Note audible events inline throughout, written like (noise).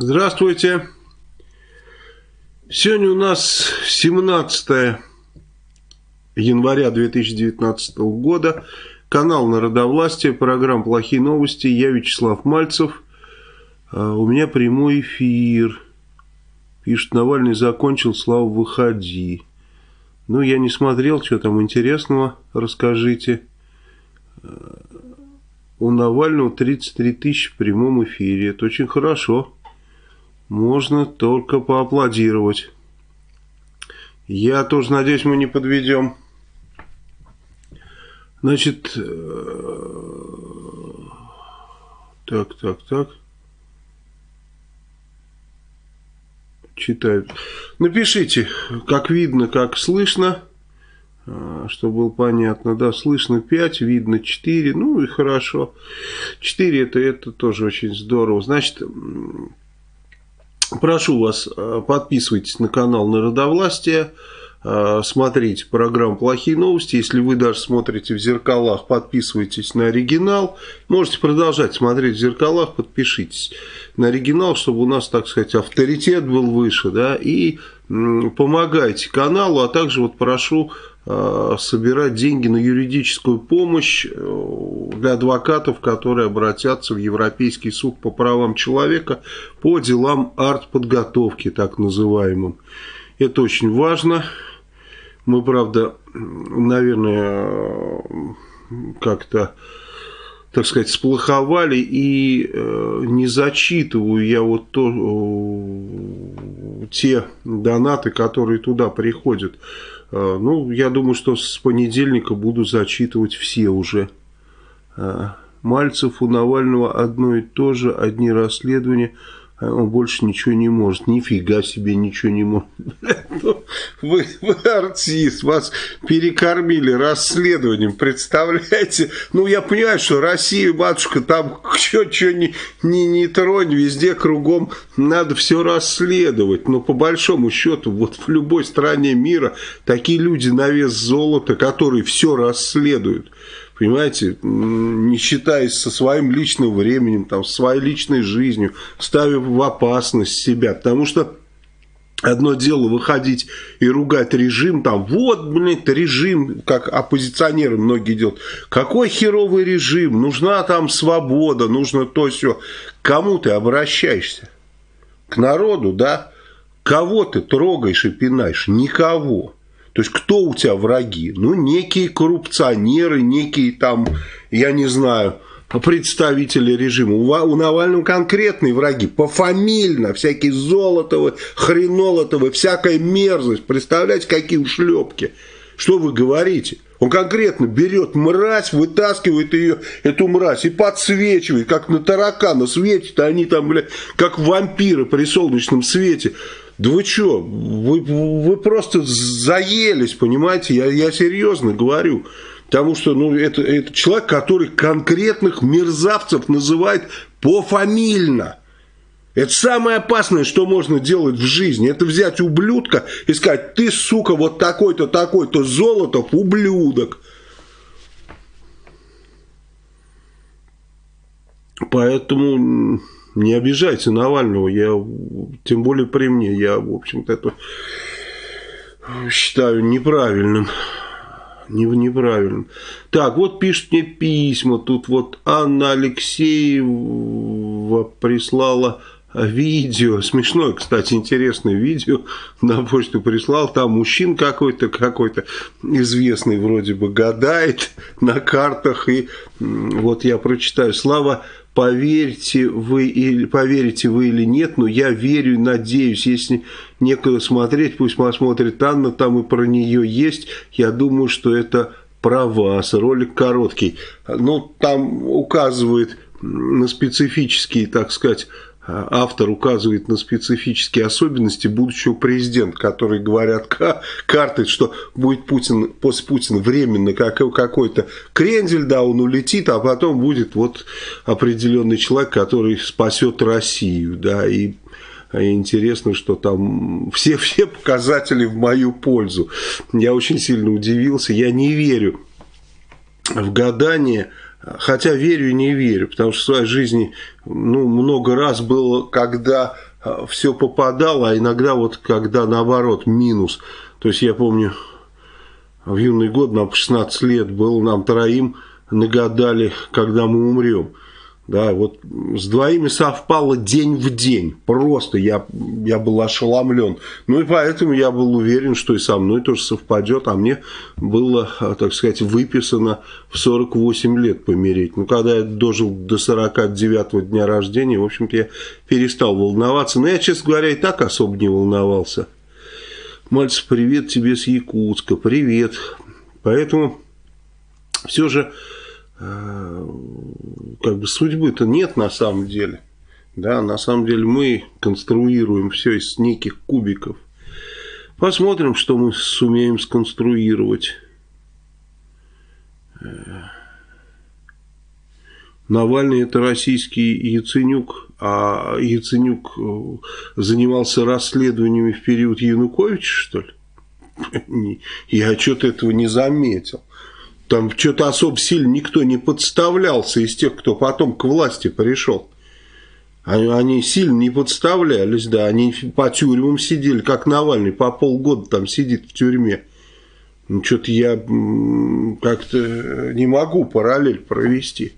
Здравствуйте. Сегодня у нас 17 января 2019 года. Канал Народовластия, программа «Плохие новости». Я Вячеслав Мальцев. А, у меня прямой эфир. Пишет, Навальный закончил, Слава, выходи. Ну, я не смотрел, что там интересного, расскажите. А, у Навального 33 тысячи в прямом эфире. Это очень хорошо можно только поаплодировать. Я тоже надеюсь, мы не подведем. Значит, э, так, так, так. Читают. Напишите, как видно, как слышно, э, чтобы было понятно. Да, слышно 5, видно 4, ну и хорошо. 4 это, это тоже очень здорово. Значит, Прошу вас, э, подписывайтесь на канал Народовластия, э, смотрите программу «Плохие новости». Если вы даже смотрите в зеркалах, подписывайтесь на оригинал. Можете продолжать смотреть в зеркалах, подпишитесь на оригинал, чтобы у нас, так сказать, авторитет был выше. Да, и помогайте каналу, а также вот прошу собирать деньги на юридическую помощь э, для адвокатов, которые обратятся в Европейский суд по правам человека по делам артподготовки, так называемым. Это очень важно. Мы, правда, наверное, как-то так сказать, сплоховали и э, не зачитываю я вот то, э, те донаты, которые туда приходят. Э, ну, я думаю, что с понедельника буду зачитывать все уже. Э, Мальцев у Навального одно и то же, одни расследования – а он больше ничего не может. Нифига себе ничего не может. Ну, вы, вы артист, вас перекормили расследованием, представляете? Ну, я понимаю, что Россия, матушка, там что-что не, не, не тронь, везде кругом надо все расследовать. Но по большому счету, вот в любой стране мира такие люди на вес золота, которые все расследуют понимаете, не считаясь со своим личным временем, там, своей личной жизнью, ставя в опасность себя, потому что Одно дело выходить и ругать режим, там, вот, блин, режим, как оппозиционеры многие делают. Какой херовый режим? Нужна там свобода, нужно то все. Кому ты обращаешься? К народу, да? Кого ты трогаешь и пинаешь? Никого. То есть, кто у тебя враги? Ну, некие коррупционеры, некие там, я не знаю, представители режима. У Навального конкретные враги, пофамильно, всякие Золотовы, Хренолотовы, всякая мерзость. Представляете, какие ушлепки. Что вы говорите? Он конкретно берет мразь, вытаскивает ее, эту мразь, и подсвечивает, как на таракана светит, а они там, блядь, как вампиры при солнечном свете. Да вы что, вы, вы просто заелись, понимаете, я, я серьезно говорю. Потому что ну, это, это человек, который конкретных мерзавцев называет пофамильно. Это самое опасное, что можно делать в жизни. Это взять ублюдка и сказать, ты, сука, вот такой-то, такой-то Золотов, ублюдок. Поэтому не обижайте Навального, я, тем более при мне, я, в общем-то, это считаю неправильным. Не, неправильным. Так, вот пишет мне письма. Тут вот Анна Алексеева прислала видео, смешное, кстати, интересное видео на почту прислал, там мужчин какой-то, какой-то известный вроде бы гадает на картах, и вот я прочитаю, Слава поверьте вы или поверите вы или нет, но я верю и надеюсь, если некуда смотреть, пусть посмотрит Анна, там и про нее есть, я думаю, что это про вас, ролик короткий, ну, там указывает на специфические, так сказать, автор указывает на специфические особенности будущего президента, которые говорят (laughs) карты, что будет Путин после Путина временно какой-то крендель, да, он улетит, а потом будет вот определенный человек, который спасет Россию, да, и интересно, что там (laughs) все, все показатели в мою пользу. Я очень сильно удивился, я не верю в гадание, Хотя верю и не верю, потому что в своей жизни ну, много раз было, когда а, все попадало, а иногда вот когда наоборот минус. То есть я помню, в юный год, нам 16 лет был, нам троим нагадали, когда мы умрем. Да, вот с двоими совпало день в день. Просто я, я был ошеломлен. Ну и поэтому я был уверен, что и со мной тоже совпадет. А мне было, так сказать, выписано в 48 лет помереть. Ну, когда я дожил до 49-го дня рождения, в общем-то, я перестал волноваться. Но я, честно говоря, и так особо не волновался. Мальцев, привет тебе с Якутска. Привет. Поэтому все же как бы судьбы-то нет на самом деле. Да, на самом деле мы конструируем все из неких кубиков. Посмотрим, что мы сумеем сконструировать. Э, Навальный это российский Яценюк, а Яценюк э, занимался расследованиями в период Януковича, что ли? (laughs) Я что-то этого не заметил. Там что-то особо сильно никто не подставлялся из тех, кто потом к власти пришел. Они, они сильно не подставлялись, да, они по тюрьмам сидели, как Навальный, по полгода там сидит в тюрьме. Ну, что-то я как-то не могу параллель провести.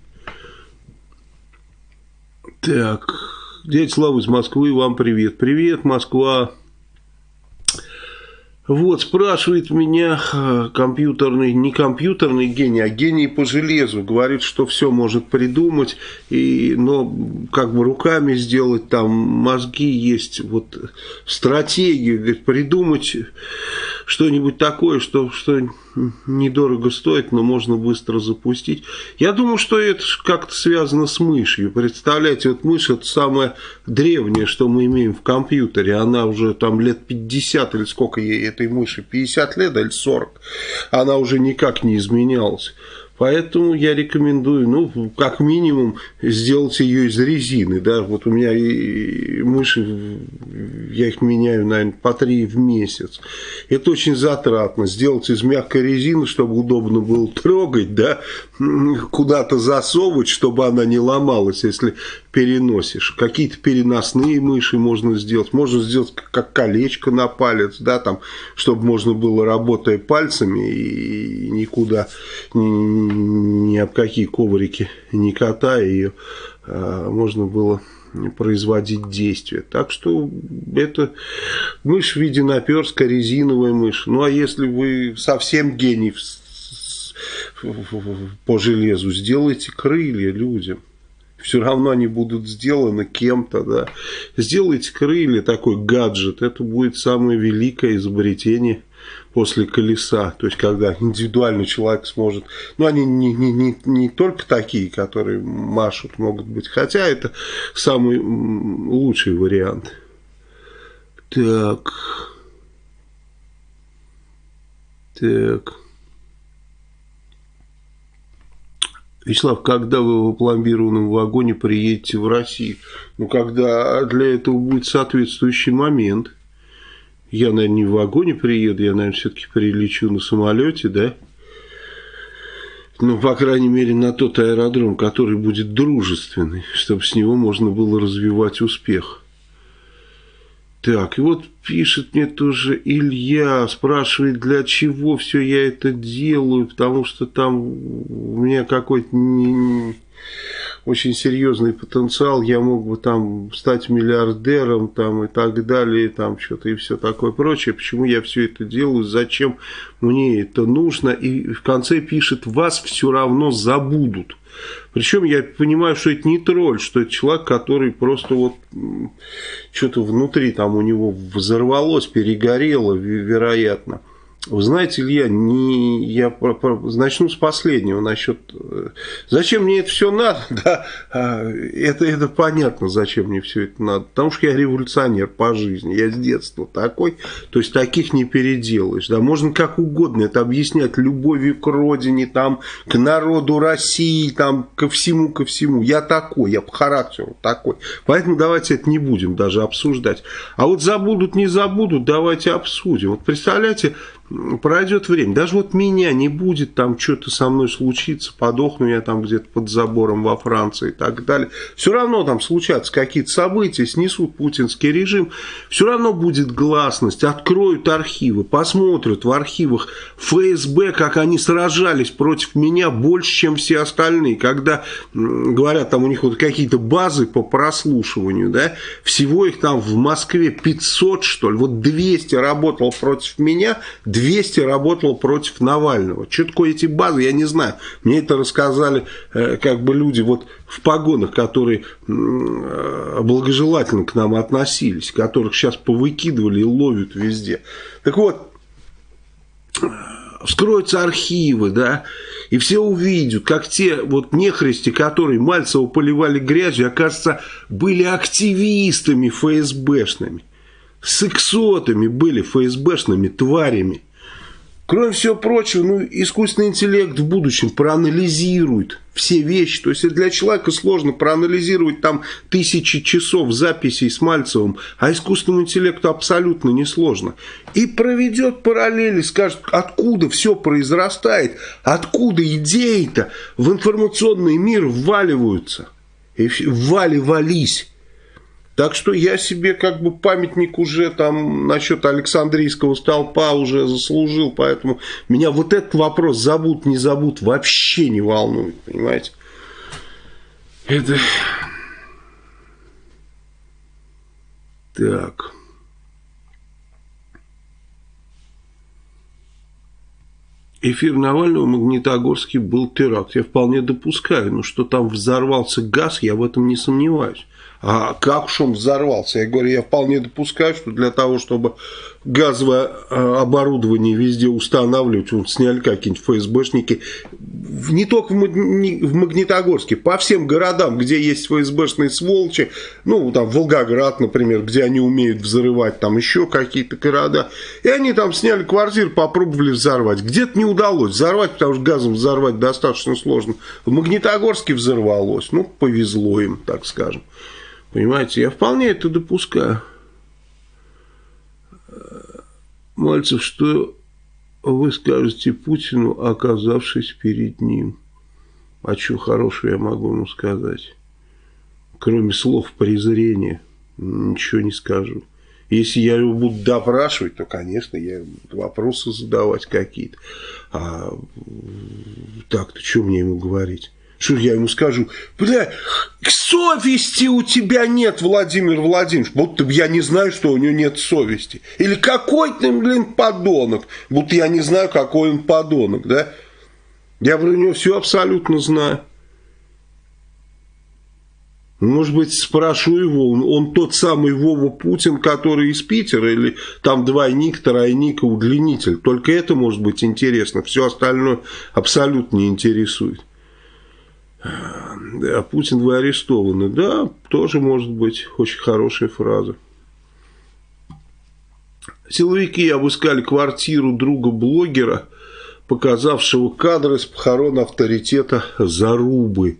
Так, дядя Слава из Москвы, вам привет. Привет, Москва. Вот, спрашивает меня компьютерный, не компьютерный гений, а гений по железу. Говорит, что все может придумать, и, но как бы руками сделать, там мозги есть, вот стратегию, говорит, придумать что-нибудь такое, что, что недорого стоит, но можно быстро запустить. Я думаю, что это как-то связано с мышью. Представляете, вот мышь это самое древнее, что мы имеем в компьютере. Она уже там лет 50 или сколько ей этой мыши, 50 лет или 40. Она уже никак не изменялась. Поэтому я рекомендую, ну, как минимум, сделать ее из резины, да, вот у меня и мыши, я их меняю, наверное, по три в месяц. Это очень затратно, сделать из мягкой резины, чтобы удобно было трогать, да, куда-то засовывать, чтобы она не ломалась, если переносишь. Какие-то переносные мыши можно сделать. Можно сделать как колечко на палец, да, там, чтобы можно было, работая пальцами, и никуда, ни, ни об какие коврики не катая ее, а, можно было производить действия. Так что это мышь в виде наперска, резиновая мышь. Ну, а если вы совсем гений по железу, сделайте крылья людям все равно они будут сделаны кем-то, да. Сделайте крылья, такой гаджет, это будет самое великое изобретение после колеса, то есть когда индивидуальный человек сможет, ну они не, не, не, не только такие, которые машут, могут быть, хотя это самый лучший вариант. Так. Так. Вячеслав, когда вы в опломбированном вагоне приедете в Россию? Ну, когда для этого будет соответствующий момент. Я, наверное, не в вагоне приеду, я, наверное, все-таки прилечу на самолете, да? Ну, по крайней мере, на тот аэродром, который будет дружественный, чтобы с него можно было развивать успех. Так, и вот пишет мне тоже Илья, спрашивает, для чего все я это делаю, потому что там у меня какой-то не, очень серьезный потенциал, я мог бы там стать миллиардером там и так далее, там что-то и все такое прочее. Почему я все это делаю, зачем мне это нужно? И в конце пишет, вас все равно забудут. Причем я понимаю, что это не тролль, что это человек, который просто вот что-то внутри там у него взорвалось, перегорело, вероятно. Вы знаете, Илья, не, я начну с последнего насчет... Э, зачем мне это все надо? (laughs) Да, а, это, это понятно, зачем мне все это надо. Потому что я революционер по жизни. Я с детства такой. То есть, таких не переделаешь. Да, можно как угодно это объяснять любовью к родине, там, к народу России, там, ко всему, ко всему. Я такой, я по характеру такой. Поэтому давайте это не будем даже обсуждать. А вот забудут, не забудут, давайте обсудим. Вот представляете, пройдет время. Даже вот меня не будет, там что-то со мной случится, подохну я там где-то под забором во Франции и так далее. Все равно там случатся какие-то события, снесут путинский режим. Все равно будет гласность, откроют архивы, посмотрят в архивах ФСБ, как они сражались против меня больше, чем все остальные. Когда говорят, там у них вот какие-то базы по прослушиванию, да, всего их там в Москве 500, что ли, вот 200 работало против меня, 200 работало против Навального. Что такое эти базы, я не знаю. Мне это рассказали э, как бы люди вот в погонах, которые э, благожелательно к нам относились, которых сейчас повыкидывали и ловят везде. Так вот, вскроются архивы, да, и все увидят, как те вот нехристи, которые Мальцева поливали грязью, оказывается, были активистами ФСБшными, сексотами были ФСБшными тварями. Кроме всего прочего, ну, искусственный интеллект в будущем проанализирует все вещи. То есть для человека сложно проанализировать там тысячи часов записей с Мальцевым, а искусственному интеллекту абсолютно несложно. И проведет параллели, скажет, откуда все произрастает, откуда идеи-то в информационный мир вваливаются. И вваливались. Так что я себе как бы памятник уже там насчет Александрийского столпа уже заслужил, поэтому меня вот этот вопрос забудут, не забудут, вообще не волнует, понимаете. Это... Так... эфир Навального в Магнитогорске был теракт. Я вполне допускаю, но что там взорвался газ, я в этом не сомневаюсь. А как уж он взорвался? Я говорю, я вполне допускаю, что для того, чтобы газовое э, оборудование везде устанавливать, вот сняли какие-нибудь ФСБшники, не только в Магнитогорске, по всем городам, где есть ФСБшные сволочи, ну, там, Волгоград, например, где они умеют взрывать, там еще какие-то города, и они там сняли квартиру, попробовали взорвать. Где-то не удалось взорвать, потому что газом взорвать достаточно сложно. В Магнитогорске взорвалось, ну, повезло им, так скажем. Понимаете, я вполне это допускаю. Мальцев, что вы скажете Путину, оказавшись перед ним? А что хорошего я могу ему сказать? Кроме слов презрения, ничего не скажу. Если я его буду допрашивать, то, конечно, я вопросы задавать какие-то. А так-то что мне ему говорить? Что я ему скажу? Бля, совести у тебя нет, Владимир Владимирович. Будто я не знаю, что у него нет совести. Или какой ты, блин, подонок. Будто я не знаю, какой он подонок, да? Я про него все абсолютно знаю. Может быть, спрошу его, он тот самый Вова Путин, который из Питера, или там двойник, тройник и удлинитель. Только это может быть интересно, все остальное абсолютно не интересует. А Путин, вы арестованы. Да, тоже может быть очень хорошая фраза. Силовики обыскали квартиру друга блогера, показавшего кадры с похорон авторитета Зарубы.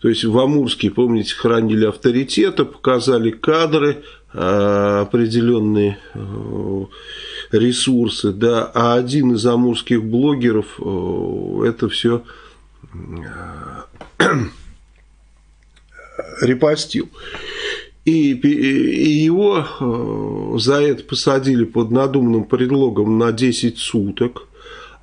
То есть в Амурске, помните, хранили авторитета, показали кадры, а, определенные э, ресурсы, да, а один из амурских блогеров э, это все (clears throat) репостил. И, и его э, за это посадили под надуманным предлогом на 10 суток.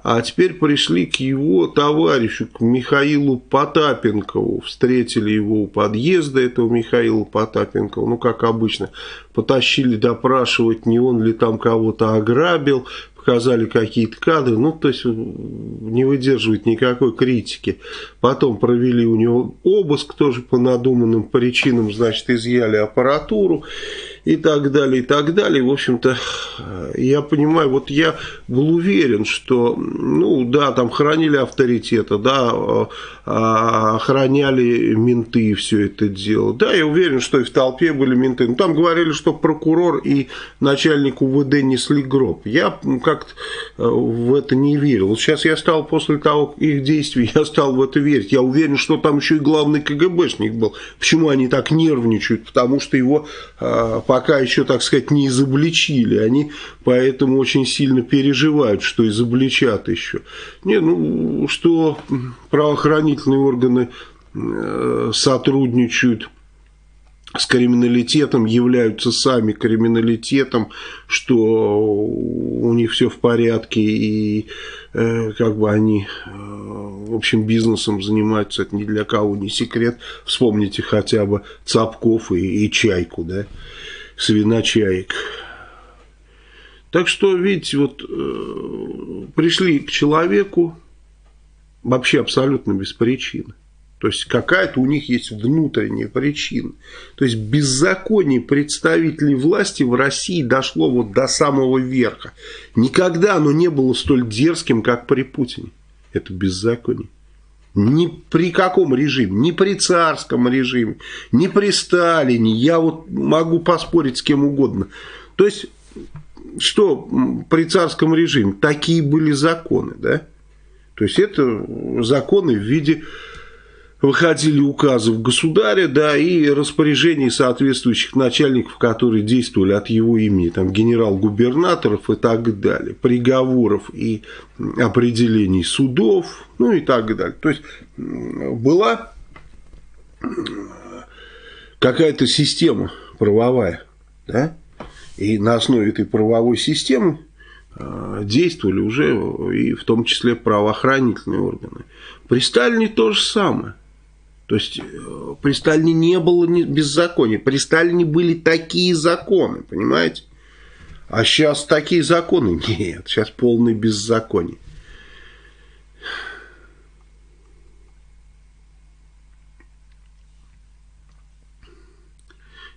А теперь пришли к его товарищу, к Михаилу Потапенкову. Встретили его у подъезда этого Михаила Потапенкова. Ну, как обычно, потащили допрашивать, не он ли там кого-то ограбил показали какие-то кадры, ну, то есть не выдерживает никакой критики. Потом провели у него обыск тоже по надуманным причинам, значит, изъяли аппаратуру и так далее, и так далее. В общем-то, я понимаю, вот я был уверен, что, ну, да, там хранили авторитета, да, а, охраняли менты все это дело. Да, я уверен, что и в толпе были менты. Но там говорили, что прокурор и начальник УВД несли гроб. Я как-то э, в это не верил. Вот сейчас я стал, после того их действий, (laughs) я стал в это верить. Я уверен, что там еще и главный КГБшник был. Почему они так нервничают? Потому что его э, пока еще, так сказать, не изобличили. Они поэтому очень сильно переживают, что изобличат еще. Не, ну, что правоохранительные органы э, сотрудничают с криминалитетом, являются сами криминалитетом, что у них все в порядке и э, как бы они, э, в общем, бизнесом занимаются, это ни для кого не секрет. Вспомните хотя бы Цапков и, и Чайку, да, свиночаек. Так что, видите, вот э, пришли к человеку вообще абсолютно без причины. То есть какая-то у них есть внутренняя причина. То есть беззаконие представителей власти в России дошло вот до самого верха. Никогда оно не было столь дерзким, как при Путине. Это беззаконие. Ни при каком режиме, ни при царском режиме, ни при Сталине. Я вот могу поспорить с кем угодно. То есть, что при царском режиме? Такие были законы, да? То есть, это законы в виде выходили указы в государя, да, и распоряжений соответствующих начальников, которые действовали от его имени, там, генерал-губернаторов и так далее, приговоров и определений судов, ну и так далее. То есть, была какая-то система правовая, да, и на основе этой правовой системы э, действовали уже и в том числе правоохранительные органы. При Сталине то же самое. То есть э, при Сталине не было беззакония. При Сталине были такие законы, понимаете? А сейчас такие законы (laughs) нет. Сейчас полный беззаконие.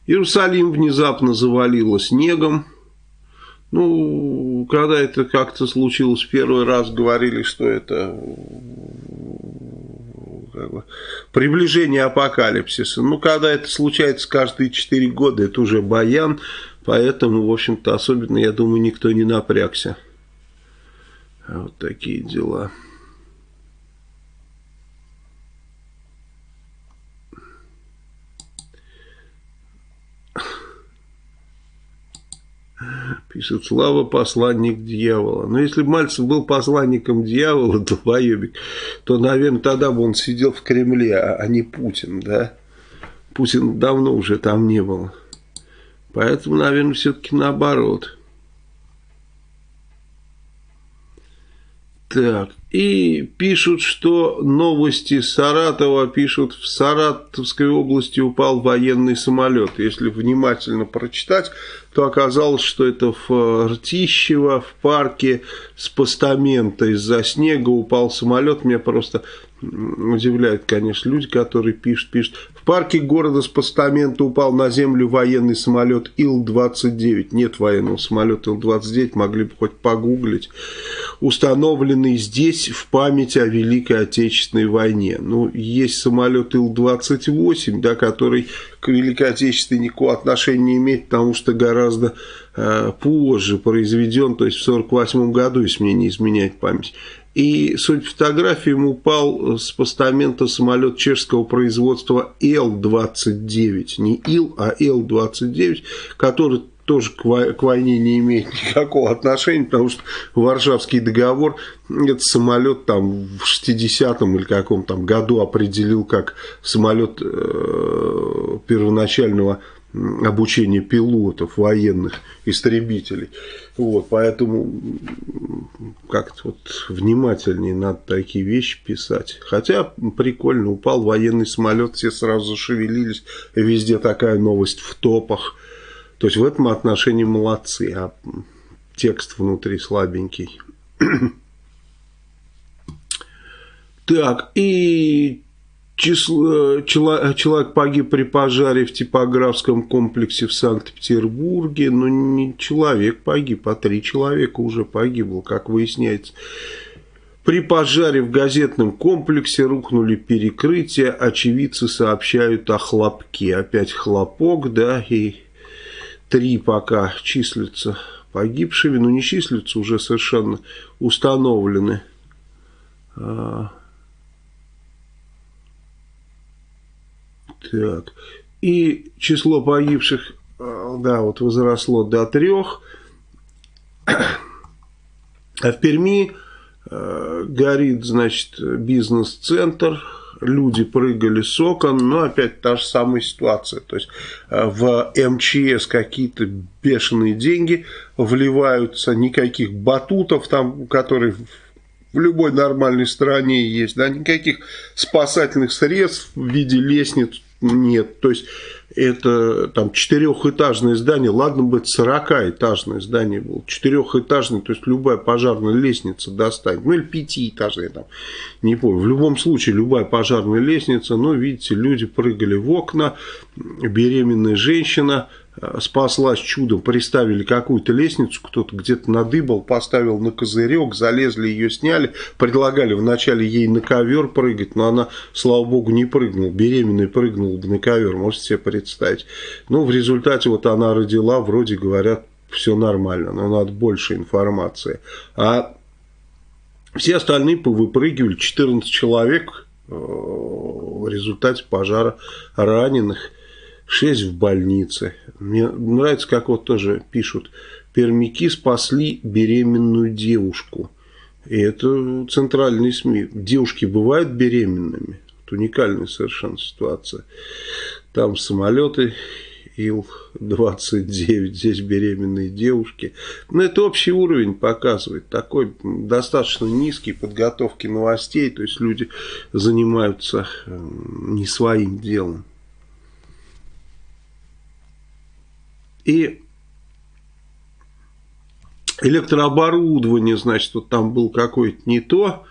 Иерусалим внезапно завалило снегом. Ну, когда это как-то случилось первый раз, говорили, что это приближение апокалипсиса. Ну, когда это случается каждые 4 года, это уже баян, поэтому, в общем-то, особенно, я думаю, никто не напрягся. Вот такие дела. Пишет, Слава посланник дьявола. Но если бы Мальцев был посланником дьявола, (laughs) долбоебик, то, наверное, тогда бы он сидел в Кремле, а, а не Путин, да? Путин давно уже там не был. Поэтому, наверное, все-таки наоборот. Так, и пишут, что новости Саратова пишут, в Саратовской области упал военный самолет. Если внимательно прочитать, то оказалось, что это в Ртищево, в парке с постамента из-за снега упал самолет. Меня просто удивляют, конечно, люди, которые пишут, пишут. В парке города с постамента упал на землю военный самолет Ил-29. Нет военного самолета Ил-29, могли бы хоть погуглить. Установленный здесь в память о Великой Отечественной войне. Ну, есть самолет Ил-28, да, который к Великой Отечественной никакого отношения не имеет, потому что гораздо э, позже произведен, то есть в 1948 году, если мне не изменяет память. И, судя по фотографиям, упал с постамента самолет чешского производства Ил-29. Не Ил, а Ил-29, который тоже к войне не имеет (laughs) никакого отношения, потому что Варшавский договор этот самолет там в 60-м или каком там году определил как самолет э, обучения пилотов, военных, истребителей. Вот, поэтому как-то вот внимательнее надо такие вещи писать. Хотя прикольно, упал военный самолет, все сразу зашевелились, везде такая новость в топах. То есть в этом отношении молодцы, а текст внутри слабенький. (clears throat) Так, и число, человек погиб при пожаре в типографском комплексе в Санкт-Петербурге. Но не человек погиб, а три человека уже погибло, как выясняется. При пожаре в газетном комплексе рухнули перекрытия. Очевидцы сообщают о хлопке. Опять хлопок, да, и три пока числятся погибшими, но не числятся, уже совершенно установлены. Так. И число погибших да, вот возросло до трех. А в Перми э, горит, значит, бизнес-центр, люди прыгали с окон, но опять та же самая ситуация. То есть э, в МЧС какие-то бешеные деньги вливаются, никаких батутов там, которые в любой нормальной стране есть, да, никаких спасательных средств в виде лестниц нет. То есть это там четырехэтажное здание, ладно бы 40-этажное здание было, четырехэтажное, то есть любая пожарная лестница достанет, ну или пятиэтажная там, не помню, в любом случае любая пожарная лестница, но видите, люди прыгали в окна, беременная женщина спаслась чудом, приставили какую-то лестницу, кто-то где-то надыбал, поставил на козырек, залезли, ее сняли, предлагали вначале ей на ковер прыгать, но она, слава богу, не прыгнула, беременная прыгнула бы на ковер, можете себе представить. Ну, в результате вот она родила, вроде говорят, все нормально, но надо больше информации. А все остальные повыпрыгивали, 14 человек э, в результате пожара раненых. 6 в больнице. Мне нравится, как вот тоже пишут, пермяки спасли беременную девушку. И это центральные СМИ. Девушки бывают беременными. Это уникальная совершенно ситуация. Там самолеты Ил-29, здесь беременные девушки. Но это общий уровень показывает. Такой достаточно низкий подготовки новостей. То есть люди занимаются э, не своим делом. И электрооборудование, значит, вот там был какой-то не то,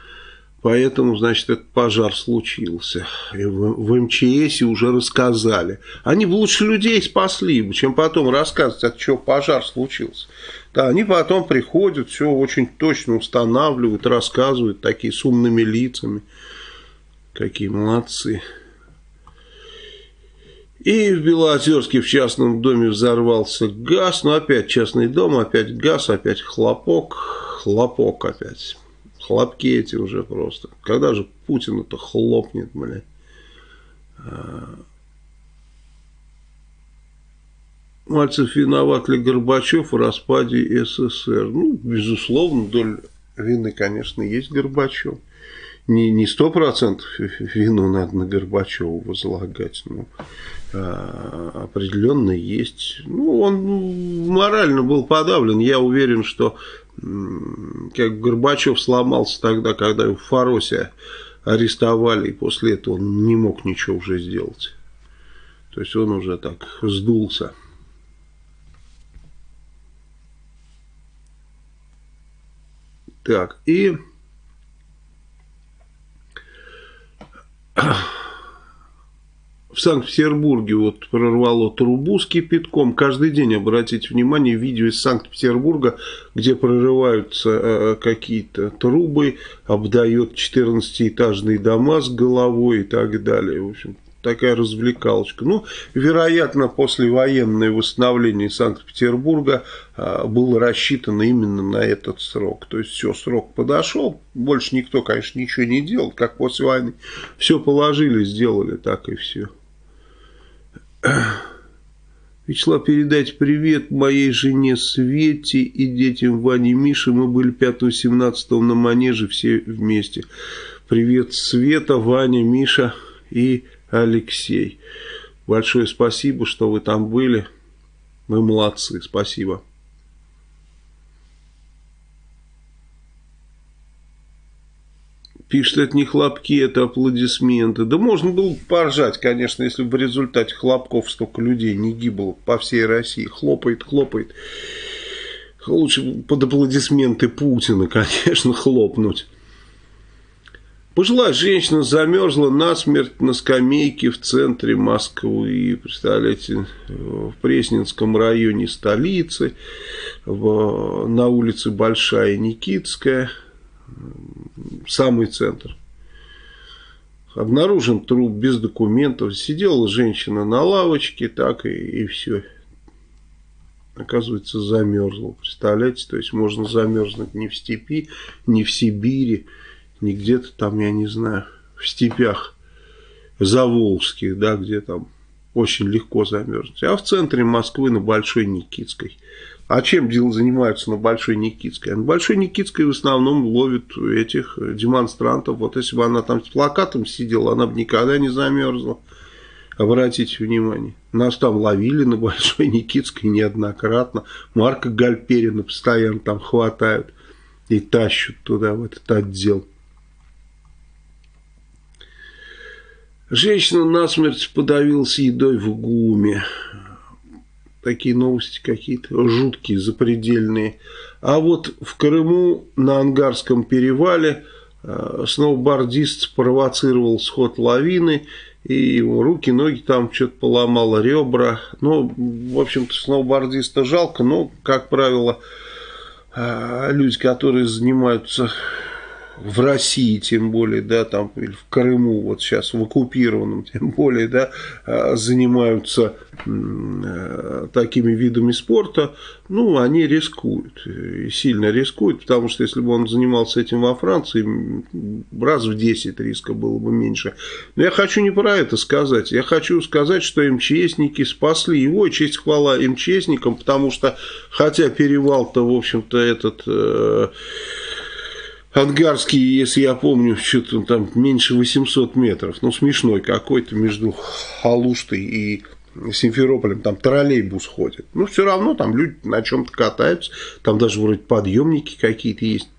поэтому, значит, этот пожар случился. И в, в МЧС уже рассказали. Они бы лучше людей спасли, чем потом рассказывать, от чего пожар случился. Да, они потом приходят, все очень точно устанавливают, рассказывают, такие с умными лицами. Какие молодцы. И в Белоозерске в частном доме взорвался газ. Ну, опять частный дом, опять газ, опять хлопок. Хлопок опять. Хлопки эти уже просто. Когда же Путин это хлопнет, блядь? А. Мальцев виноват ли Горбачев в распаде СССР? Ну, безусловно, доль вины, конечно, есть Горбачев. Не, не 100% вину надо на Горбачева возлагать, но а, определенно есть. Ну, он морально был подавлен. Я уверен, что как Горбачев сломался тогда, когда его в Фаросе арестовали, и после этого он не мог ничего уже сделать. То есть он уже так сдулся. Так, и (coughs) в Санкт-Петербурге вот прорвало трубу с кипятком. Каждый день, обратите внимание, видео из Санкт-Петербурга, где прорываются э, какие-то трубы, обдает 14-этажные дома с головой и так далее. В общем, такая развлекалочка. Ну, вероятно, послевоенное восстановление Санкт-Петербурга а, было рассчитано именно на этот срок. То есть, все, срок подошел, больше никто, конечно, ничего не делал, как после войны. Все положили, сделали, так и все. Вячеслав, передайте привет моей жене Свете и детям Ване Мише. Мы были 5-17 на Манеже все вместе. Привет, Света, Ваня, Миша и Алексей. Большое спасибо, что вы там были. Вы молодцы, спасибо. Пишет, это не хлопки, это аплодисменты. Да можно было поржать, конечно, если бы в результате хлопков столько людей не гибло по всей России. Хлопает, хлопает. Лучше под аплодисменты Путина, (laughs) конечно, хлопнуть. Пожилая женщина замерзла насмерть на скамейке в центре Москвы. Представляете, в Пресненском районе столицы, в, на улице Большая Никитская, самый центр. Обнаружен труп без документов. Сидела женщина на лавочке, так и, и все. Оказывается, замерзла. Представляете, то есть можно замерзнуть не в степи, не в Сибири не где-то там, я не знаю, в степях заволжских, да, где там очень легко замерзнуть. А в центре Москвы на Большой Никитской. А чем дело занимаются на Большой Никитской? На Большой Никитской в основном ловят этих демонстрантов. Вот если бы она там с плакатом сидела, она бы никогда не замерзла. Обратите внимание. Нас там ловили на Большой Никитской неоднократно. Марка Гальперина постоянно там хватают и тащат туда, в этот отдел. Женщина насмерть подавилась едой в ГУМе. Такие новости какие-то жуткие, запредельные. А вот в Крыму на Ангарском перевале э, сноубордист спровоцировал сход лавины. И руки, ноги там что-то поломало, ребра. Ну, в общем-то, сноубордиста жалко, но, как правило, э, люди, которые занимаются в России, тем более, да, там, или в Крыму, вот сейчас в оккупированном, тем более, да, а, занимаются э, такими видами спорта, ну, они рискуют, и сильно рискуют, потому что если бы он занимался этим во Франции, раз в 10 риска было бы меньше. Но я хочу не про это сказать, я хочу сказать, что МЧСники спасли его, и честь хвала МЧСникам, потому что, хотя перевал-то, в общем-то, этот... Э, Ангарский, если я помню, что-то там меньше 800 метров. Ну, смешной какой-то между Халуштой и Симферополем. Там троллейбус ходит. Но все равно там люди на чем-то катаются. Там даже вроде подъемники какие-то есть.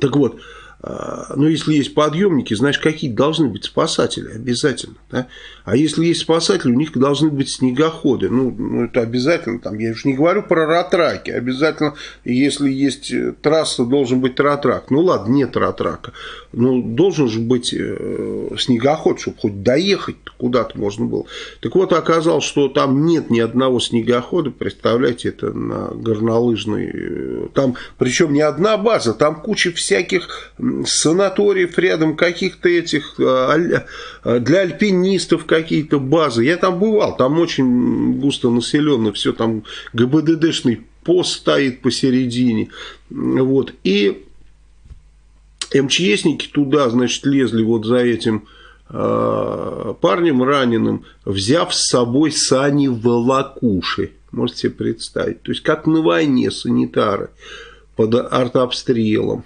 Так вот, а, но если есть подъемники, значит, какие должны быть спасатели обязательно. Да? А если есть спасатели, у них должны быть снегоходы. Ну, ну это обязательно. Там, я уже не говорю про ратраки. Обязательно, если есть э, трасса, должен быть ратрак. Ну ладно, нет ратрака. Но должен же быть э, снегоход, чтобы хоть доехать куда-то можно было. Так вот, оказалось, что там нет ни одного снегохода. Представляете, это на горнолыжной. Э, там, причем не одна база, там куча всяких санаториев рядом, каких-то этих, э, э, для альпинистов какие-то базы. Я там бывал, там очень густо населенно, все там ГБДДшный пост стоит посередине. Вот. И МЧСники туда, значит, лезли вот за этим э, парнем раненым, взяв с собой сани волокуши. Можете себе представить. То есть, как на войне санитары под артобстрелом.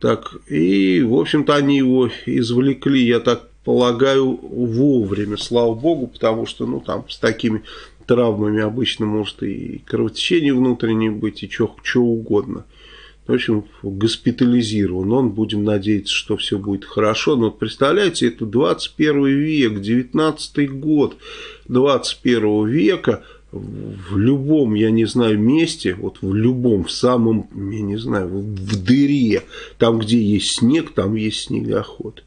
Так, и, в общем-то, они его извлекли, я так полагаю, вовремя, слава богу, потому что, ну, там, с такими травмами обычно может и кровотечение внутреннее быть, и что угодно. В общем, госпитализирован. Он, будем надеяться, что все будет хорошо. Но представляете, это 21 век, 19 год 21 века – в любом, я не знаю, месте, вот в любом, в самом, я не знаю, в дыре, там, где есть снег, там есть снегоход.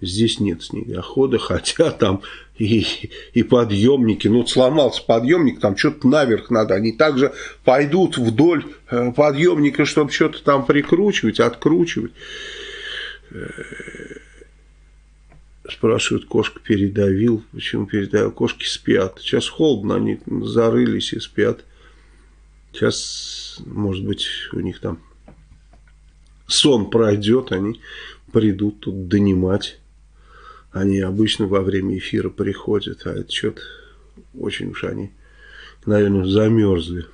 Здесь нет снегохода, (laughs) хотя там и, и подъемники. Ну, сломался подъемник, там что-то наверх надо. Они также пойдут вдоль э, подъемника, чтобы что-то там прикручивать, откручивать. Спрашивают, кошка передавил. Почему передавил? Кошки спят. Сейчас холодно, они зарылись и спят. Сейчас, может быть, у них там сон пройдет, они придут тут донимать. Они обычно во время эфира приходят, а это что-то очень уж они, наверное, замерзли.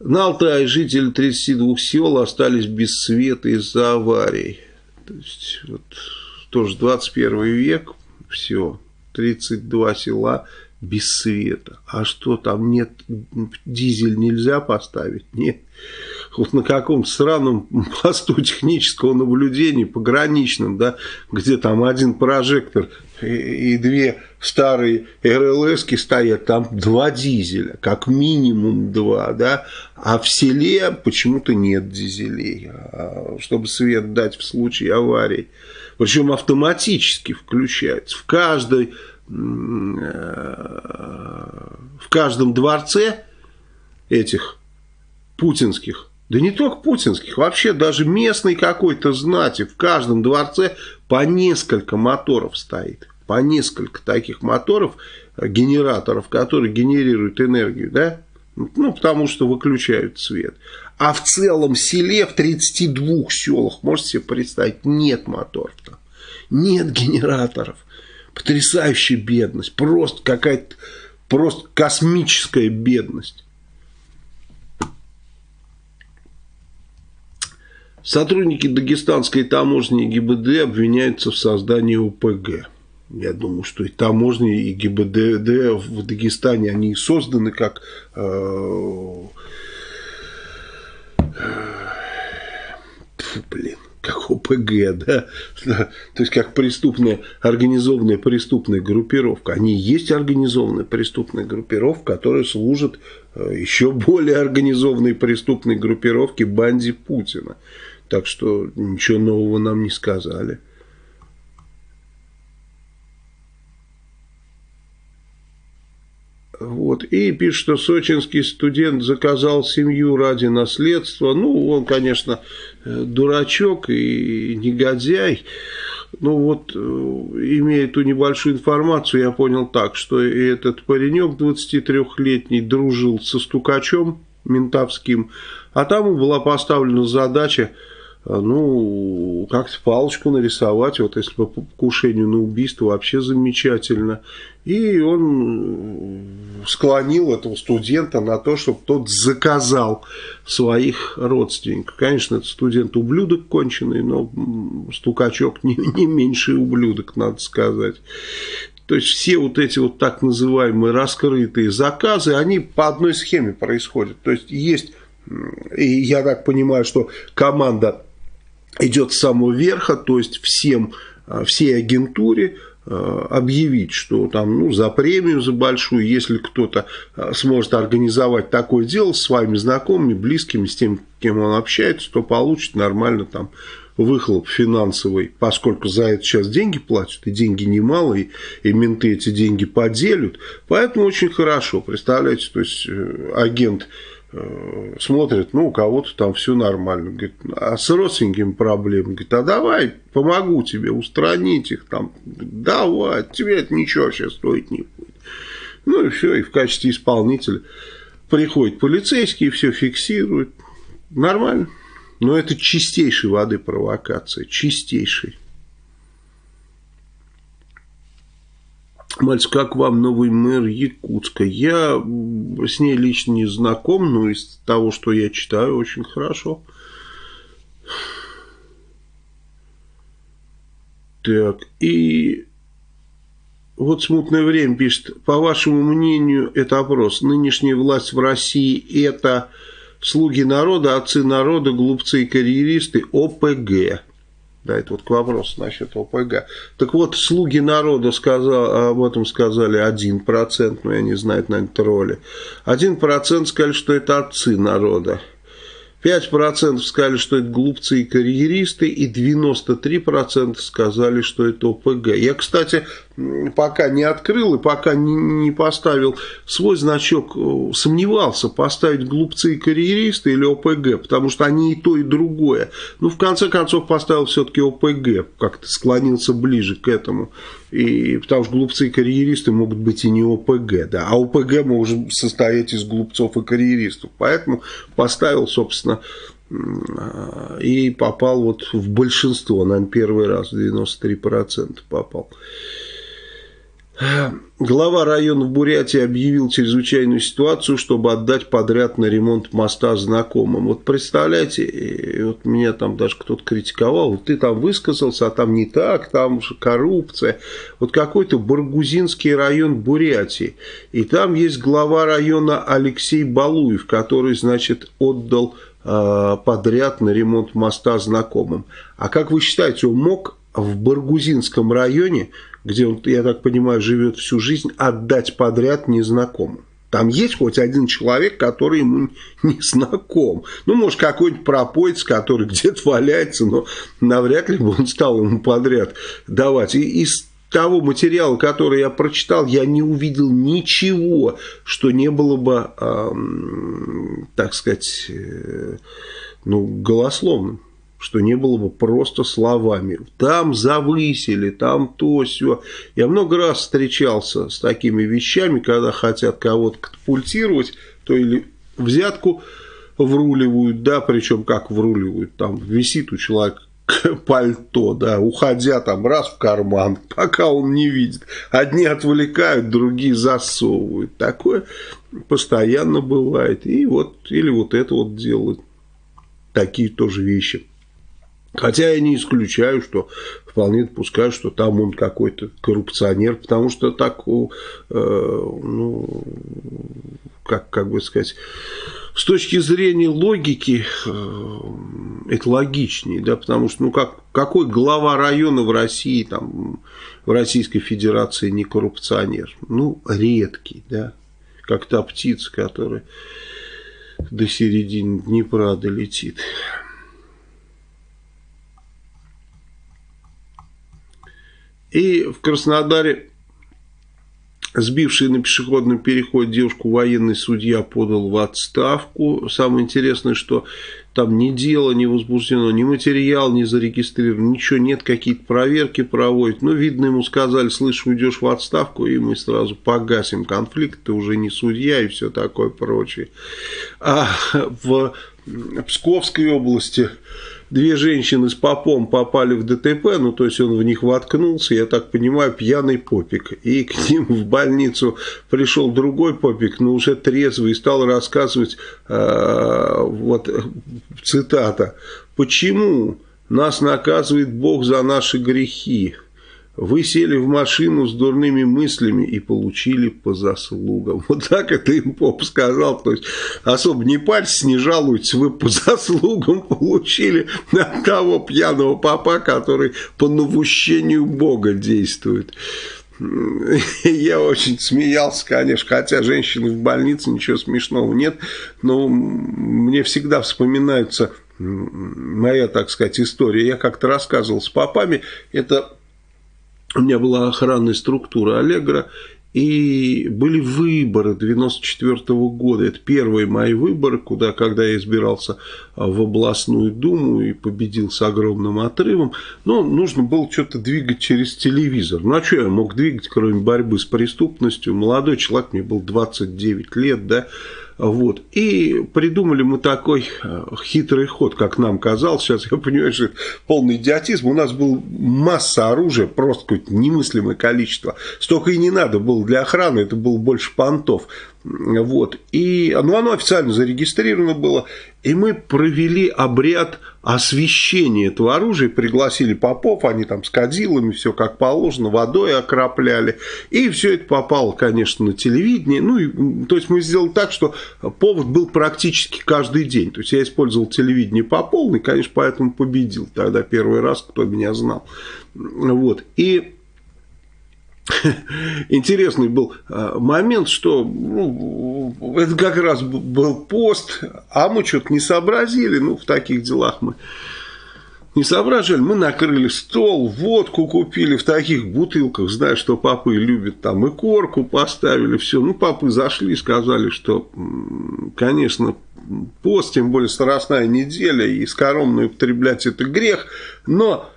На Алтае жители 32 сел остались без света из-за аварий. То есть, вот, тоже 21 век, все, 32 села без света. А что, там нет, дизель нельзя поставить? (laughs) Нет. Вот на каком сраном посту технического наблюдения, пограничном, да, где там один прожектор и, и две старые РЛСки стоят, там два дизеля, как минимум два, да, а в селе почему-то нет дизелей, а, чтобы свет дать в случае аварии. Причем автоматически включается. В каждой э, в каждом дворце этих путинских, да не только путинских, вообще даже местный какой-то знати, в каждом дворце по несколько моторов стоит по несколько таких моторов, э, генераторов, которые генерируют энергию, да? Ну, потому что выключают свет. А в целом селе, в 32 селах, можете себе представить, нет моторов там. Нет генераторов. Потрясающая бедность, просто какая-то, просто космическая бедность. Сотрудники дагестанской таможни и ГИБД обвиняются в создании ОПГ. Я думаю, что и таможни, и ГИБДД в Дагестане, они созданы как э, Фу, блин, как ОПГ, да? То есть, как преступная, организованная преступная группировка. Они есть организованная преступная группировка, которая служит э, еще более организованной преступной группировке банде Путина. Так что ничего нового нам не сказали. Вот. И пишет, что сочинский студент заказал семью ради наследства. Ну, он, конечно, э, дурачок и негодяй. Ну вот, э, имея эту небольшую информацию, я понял так, что этот паренек 23-летний дружил со стукачом ментовским, а там была поставлена задача ну, как-то палочку нарисовать, вот если по покушению на убийство, вообще замечательно. И он склонил этого студента на то, чтобы тот заказал своих родственников. Конечно, этот студент ублюдок конченый, но стукачок не, не меньший ублюдок, надо сказать. То есть все вот эти вот так называемые раскрытые заказы, они по одной схеме происходят. То есть есть, и я так понимаю, что команда идет с самого верха, то есть всем, а, всей агентуре а, объявить, что там, ну, за премию, за большую, если кто-то а, сможет организовать такое дело с своими знакомыми, близкими, с тем, кем он общается, то получит нормально там выхлоп финансовый, поскольку за это сейчас деньги платят, и деньги немалые, и менты эти деньги поделят. Поэтому очень хорошо, представляете, то есть э, агент Э, смотрит, ну, у кого-то там все нормально. Говорит, а с родственниками проблемы? Говорит, а давай помогу тебе устранить их там. Давай, тебе это ничего вообще стоить не будет. Ну и все, и в качестве исполнителя приходит полицейский, и все фиксирует. Нормально. Но это чистейшей воды провокация, чистейшей. Мальцев, как вам новый мэр Якутска? Я с ней лично не знаком, но из того, что я читаю, очень хорошо. Так, и вот смутное время пишет, по вашему мнению, это опрос, нынешняя власть в России это слуги народа, отцы народа, глупцы и карьеристы, ОПГ. Да, это вот к вопросу насчет ОПГ. Так вот, слуги народа сказал, об этом сказали 1%, но я не знаю, это, наверное, тролли. 1% сказали, что это отцы народа. 5% сказали, что это глупцы и карьеристы, и 93% сказали, что это ОПГ. Я, кстати, пока не открыл и пока не, не поставил свой значок, э, сомневался, поставить глупцы и карьеристы или ОПГ, потому что они и то, и другое. Ну, в конце концов, поставил все-таки ОПГ, как-то склонился ближе к этому. И, потому что глупцы и карьеристы могут быть и не ОПГ, да, а ОПГ может состоять из глупцов и карьеристов. Поэтому поставил, собственно, и попал вот в большинство, наверное, первый раз, 93% попал. Глава района в Бурятии объявил чрезвычайную ситуацию, чтобы отдать подряд на ремонт моста знакомым. Вот представляете, вот меня там даже кто-то критиковал, вот ты там высказался, а там не так, там же коррупция. Вот какой-то Баргузинский район Бурятии, и там есть глава района Алексей Балуев, который, значит, отдал э, подряд на ремонт моста знакомым. А как вы считаете, он мог в Баргузинском районе где он, я так понимаю, живет всю жизнь, отдать подряд незнакомым. Там есть хоть один человек, который ему (laughs) не знаком. Ну, может, какой-нибудь пропоец, который где-то валяется, но навряд ли бы он стал ему подряд давать. И из того материала, который я прочитал, я не увидел ничего, что не было бы, э, так сказать, э, ну, голословным что не было бы просто словами. Там завысили, там то, все. Я много раз встречался с такими вещами, когда хотят кого-то катапультировать, то или взятку вруливают, да, причем как вруливают, там висит у человека (laughs) пальто, да, уходя там раз в карман, (laughs) пока он не видит. Одни отвлекают, другие засовывают. Такое постоянно бывает. И вот, или вот это вот делают. Такие тоже вещи. Хотя я не исключаю, что вполне допускаю, что там он какой-то коррупционер, потому что так, э, ну, как, как бы сказать, с точки зрения логики э, это логичнее, да, потому что, ну, как, какой глава района в России, там, в Российской Федерации не коррупционер? Ну, редкий, да, как та птица, которая до середины Днепра долетит. И в Краснодаре Сбивший на пешеходном переходе девушку военный судья подал в отставку. Самое интересное, что там ни дело не возбуждено, ни материал не зарегистрирован, ничего нет, какие-то проверки проводят. Ну, видно, ему сказали, слышь, уйдешь в отставку, и мы сразу погасим конфликт, ты уже не судья и все такое прочее. А в Псковской области две женщины с попом попали в ДТП, ну, то есть он в них воткнулся, я так понимаю, пьяный попик. И к ним в больницу пришел другой попик, но уже трезвый, и стал рассказывать, э, вот цитата, «Почему нас наказывает Бог за наши грехи?» Вы сели в машину с дурными мыслями и получили по заслугам. Вот так это им поп сказал. То есть, особо не парьтесь, не жалуйтесь, вы по (laughs) заслугам получили от того пьяного папа, который по навущению Бога действует. (laughs) Я очень смеялся, конечно, хотя женщины в больнице, ничего смешного нет, но мне всегда вспоминается моя, так сказать, история. Я как-то рассказывал с папами, это у меня была охранная структура Аллегра, и были выборы 94 -го года. Это первые мои выборы, куда, когда я избирался в областную думу и победил с огромным отрывом. Но нужно было что-то двигать через телевизор. Ну, а что я мог двигать, кроме борьбы с преступностью? Молодой человек, мне был 29 лет, да, вот. И придумали мы такой э, хитрый ход, как нам казалось. Сейчас я понимаю, что это полный идиотизм. У нас была масса оружия, просто какое-то немыслимое количество. Столько и не надо было для охраны, это было больше понтов. Вот. И, ну, оно официально зарегистрировано было. И мы провели обряд освящения этого оружия. Пригласили попов, они там с кадилами, все как положено, водой окропляли. И все это попало, конечно, на телевидение. Ну, и, то есть мы сделали так, что повод был практически каждый день. То есть я использовал телевидение по полной, конечно, поэтому победил. Тогда первый раз, кто меня знал. Вот. И (laughs) интересный был а, момент, что ну, это как раз был пост, а мы что-то не сообразили, ну, в таких делах мы не соображали, мы накрыли стол, водку купили в таких бутылках, зная, что папы любят, там и корку поставили, все. Ну, папы зашли и сказали, что, конечно, пост, тем более старостная неделя, и скоромно употреблять это грех, но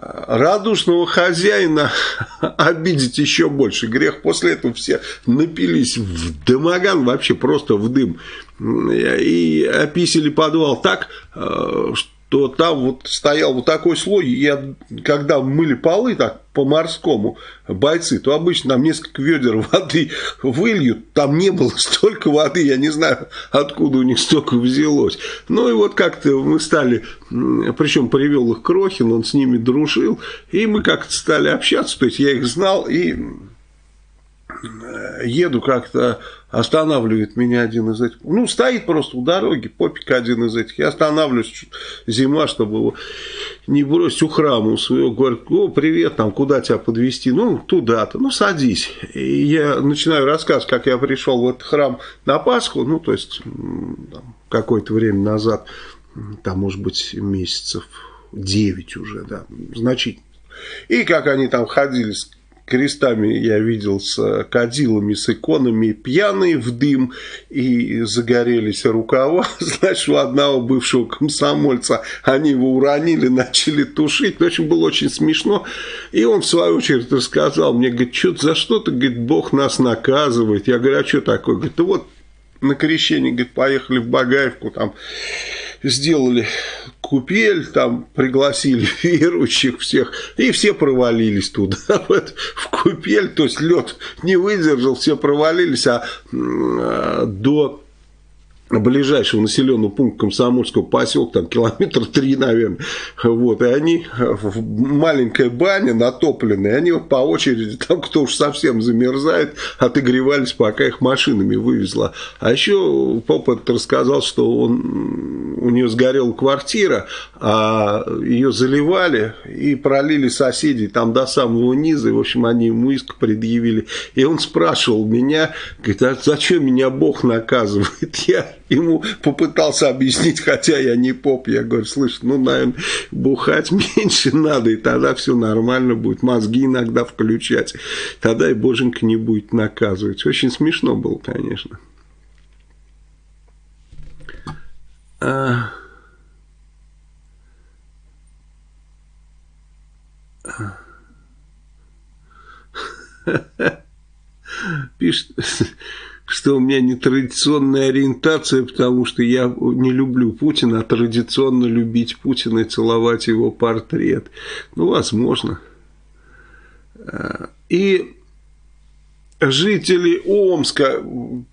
радушного хозяина (laughs) обидеть еще больше. Грех после этого все напились в дымоган, вообще просто в дым. И описали подвал так, что э, то там вот стоял вот такой слой, я, когда мыли полы так по-морскому бойцы, то обычно там несколько ведер воды выльют, там не было столько воды, я не знаю, откуда у них столько взялось. Ну и вот как-то мы стали, причем привел их Крохин, он с ними дружил, и мы как-то стали общаться, то есть я их знал, и еду как-то Останавливает меня один из этих. Ну, стоит просто у дороги, попик один из этих. Я останавливаюсь, зима, чтобы его не бросить у храма у своего. Говорит, о, привет, там, куда тебя подвести Ну, туда-то. Ну, садись. И я начинаю рассказ, как я пришел в этот храм на Пасху. Ну, то есть, какое-то время назад, там, может быть, месяцев 9 уже, да, значительно. И как они там ходили с крестами я видел с кадилами, с иконами, пьяные в дым, и загорелись рукава, (laughs) значит, у одного бывшего комсомольца они его уронили, начали тушить, в общем, было очень смешно, и он в свою очередь рассказал мне, говорит, что за что-то, говорит, Бог нас наказывает, я говорю, а что такое, говорит, вот на крещение, говорит, поехали в Багаевку, там сделали купель, там пригласили (laughs) верующих всех, и все провалились туда, (laughs) в купель, то есть лед не выдержал, все провалились, а до ближайшего населенного пункта Комсомольского поселка, там километр три, наверное, вот, и они в маленькой бане натопленные, они по очереди, там кто уж совсем замерзает, отогревались, пока их машинами вывезла. А еще папа рассказал, что он, у нее сгорела квартира, а ее заливали и пролили соседей там до самого низа, и, в общем, они ему иск предъявили. И он спрашивал меня, говорит, а зачем меня Бог наказывает? (laughs) Я ему попытался объяснить, хотя я не поп. Я говорю, слышь, ну, наверное, бухать (laughs) меньше надо, и тогда все нормально будет. Мозги иногда включать. Тогда и боженька не будет наказывать. Очень смешно было, конечно. А... (laughs) Пишет что у меня нетрадиционная ориентация, потому что я не люблю Путина, а традиционно любить Путина и целовать его портрет. Ну, возможно. И Жители Омска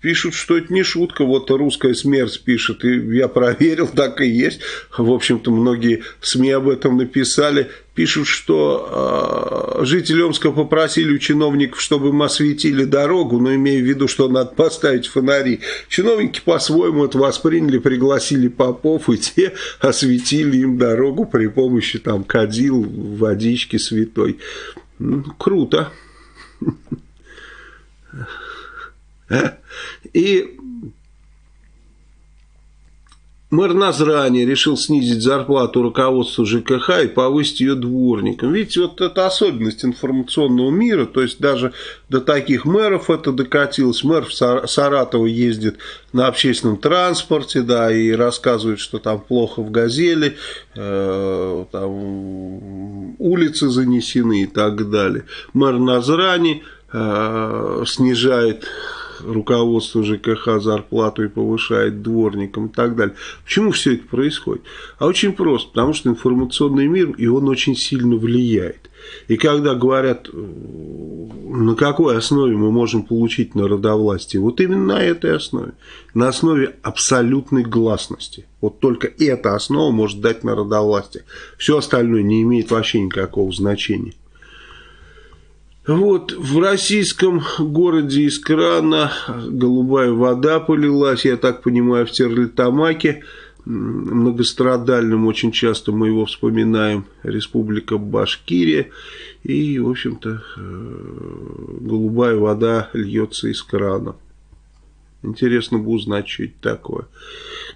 пишут, что это не шутка, вот русская смерть пишет, и я проверил, так и есть. В общем-то, многие СМИ об этом написали. Пишут, что э, жители Омска попросили у чиновников, чтобы им осветили дорогу, но имея в виду, что надо поставить фонари. Чиновники по-своему это восприняли, пригласили попов, и те осветили им дорогу при помощи там кадил, водички святой. Круто. И мэр Назрани решил снизить зарплату руководству ЖКХ и повысить ее дворникам. Видите, вот это особенность информационного мира, то есть даже до таких мэров это докатилось. Мэр в Саратово ездит на общественном транспорте, да, и рассказывает, что там плохо в Газели, э, там улицы занесены и так далее. Мэр Назрани Э, снижает руководство ЖКХ зарплату и повышает дворникам и так далее. Почему все это происходит? А очень просто, потому что информационный мир, и он очень сильно влияет. И когда говорят, э, на какой основе мы можем получить народовластие, вот именно на этой основе, на основе абсолютной гласности. Вот только эта основа может дать народовластие. Все остальное не имеет вообще никакого значения. Вот в российском городе из крана голубая вода полилась, я так понимаю, в Терлитамаке, многострадальным, очень часто мы его вспоминаем, республика Башкирия. И, в общем-то, э, голубая вода льется из крана. Интересно бы узнать, что это такое.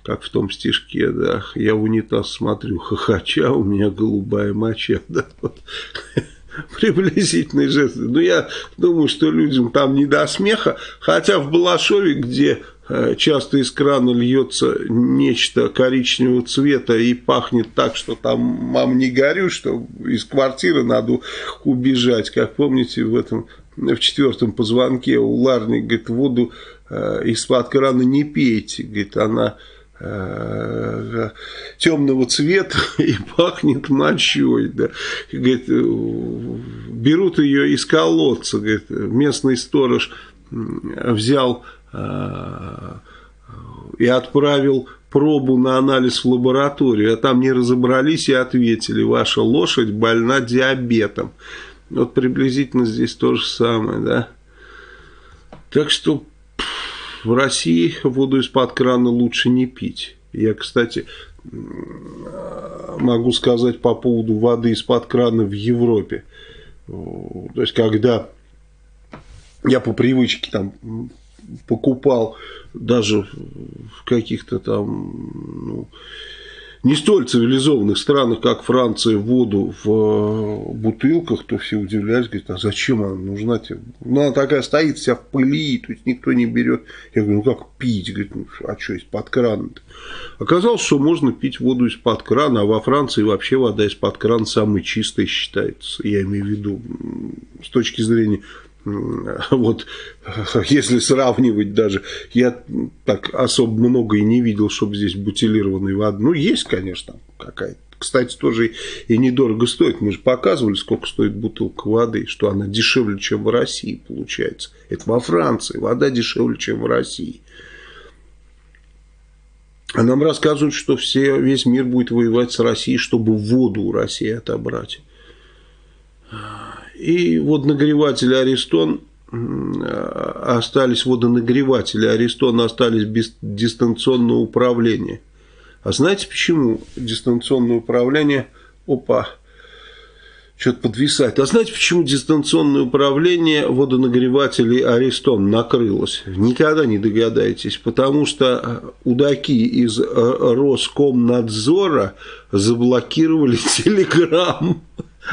Как в том стишке, да. Я в унитаз смотрю, (laughs) хохоча, у меня голубая моча. Да, вот. (laughs) (laughs) приблизительный жест. Но я думаю, что людям там не до смеха. Хотя в Балашове, где э, часто из крана льется нечто коричневого цвета и пахнет так, что там мам не горю, что из квартиры надо убежать. Как помните, в этом в четвертом позвонке у Ларни, говорит, воду э, из-под крана не пейте, говорит, она темного цвета (laughs) и пахнет мочой. Да. говорит, э, берут ее из колодца. Говорит, местный сторож взял э, и отправил пробу на анализ в лабораторию, а там не разобрались и ответили, ваша лошадь больна диабетом. Вот приблизительно здесь то же самое, да. Так что в России воду из-под крана лучше не пить. Я, кстати, могу сказать по поводу воды из-под крана в Европе. То есть, когда я по привычке там покупал даже в каких-то там ну, не столь цивилизованных странах, как Франция, воду в э, бутылках, то все удивлялись, говорят, а зачем она нужна тебе? Ну, она такая стоит вся в пыли, то есть никто не берет. Я говорю, ну как пить? Говорит, ну а что, из-под крана -то? Оказалось, что можно пить воду из-под крана, а во Франции вообще вода из-под крана самая чистая считается. Я имею в виду с точки зрения вот если сравнивать даже, я так особо много и не видел, чтобы здесь бутилированной воды. Ну, есть, конечно, какая-то. Кстати, тоже и недорого стоит. Мы же показывали, сколько стоит бутылка воды, что она дешевле, чем в России получается. Это во Франции. Вода дешевле, чем в России. А нам рассказывают, что все, весь мир будет воевать с Россией, чтобы воду у России отобрать. И водонагреватели Аристон остались, водонагреватели Аристон остались без дистанционного управления. А знаете почему дистанционное управление, опа, что-то подвисает. А знаете, почему дистанционное управление водонагревателей Аристон накрылось? Никогда не догадаетесь. Потому что удаки из Роскомнадзора заблокировали (laughs) Телеграм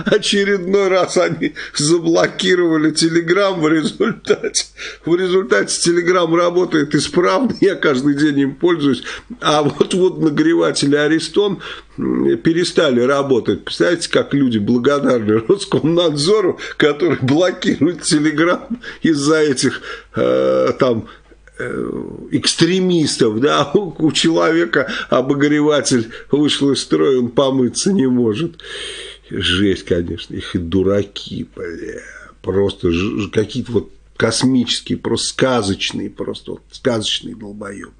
очередной раз они заблокировали Телеграм в результате. В результате Телеграм работает исправно, я каждый день им пользуюсь. А вот, вот нагреватели Аристон перестали работать. Представляете, как люди благодарны Роскомнадзору, который блокирует Телеграм из-за этих э, там э, экстремистов, да, (laughs) у человека обогреватель вышел из строя, он помыться не может. Жесть, конечно. Их и дураки, бля. Просто какие-то вот космические, просто сказочные, просто вот сказочные долбоеб.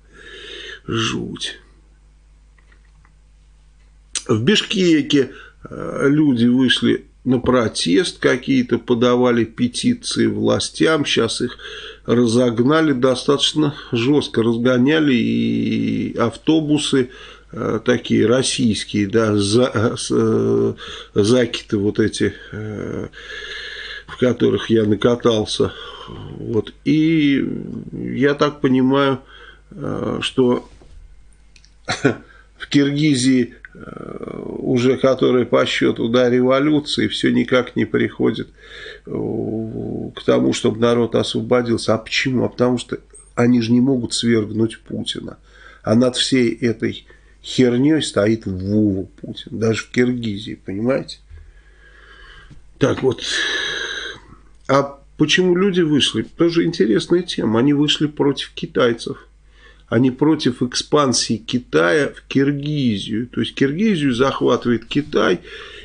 Жуть. В Бишкеке э, люди вышли на протест какие-то, подавали петиции властям, сейчас их разогнали достаточно жестко, разгоняли и автобусы такие российские, да, за, э, э, закиты вот эти, в которых я накатался. Вот. И я так понимаю, что в Киргизии уже которая по счету да, революции, все никак не приходит к тому, чтобы народ освободился. А почему? А потому что они же не могут свергнуть Путина. А над всей этой херней стоит Вова Путин. Даже в Киргизии, понимаете? Так вот. А почему люди вышли? Тоже интересная тема. Они вышли против китайцев. Они против экспансии Китая в Киргизию. То есть Киргизию захватывает Китай.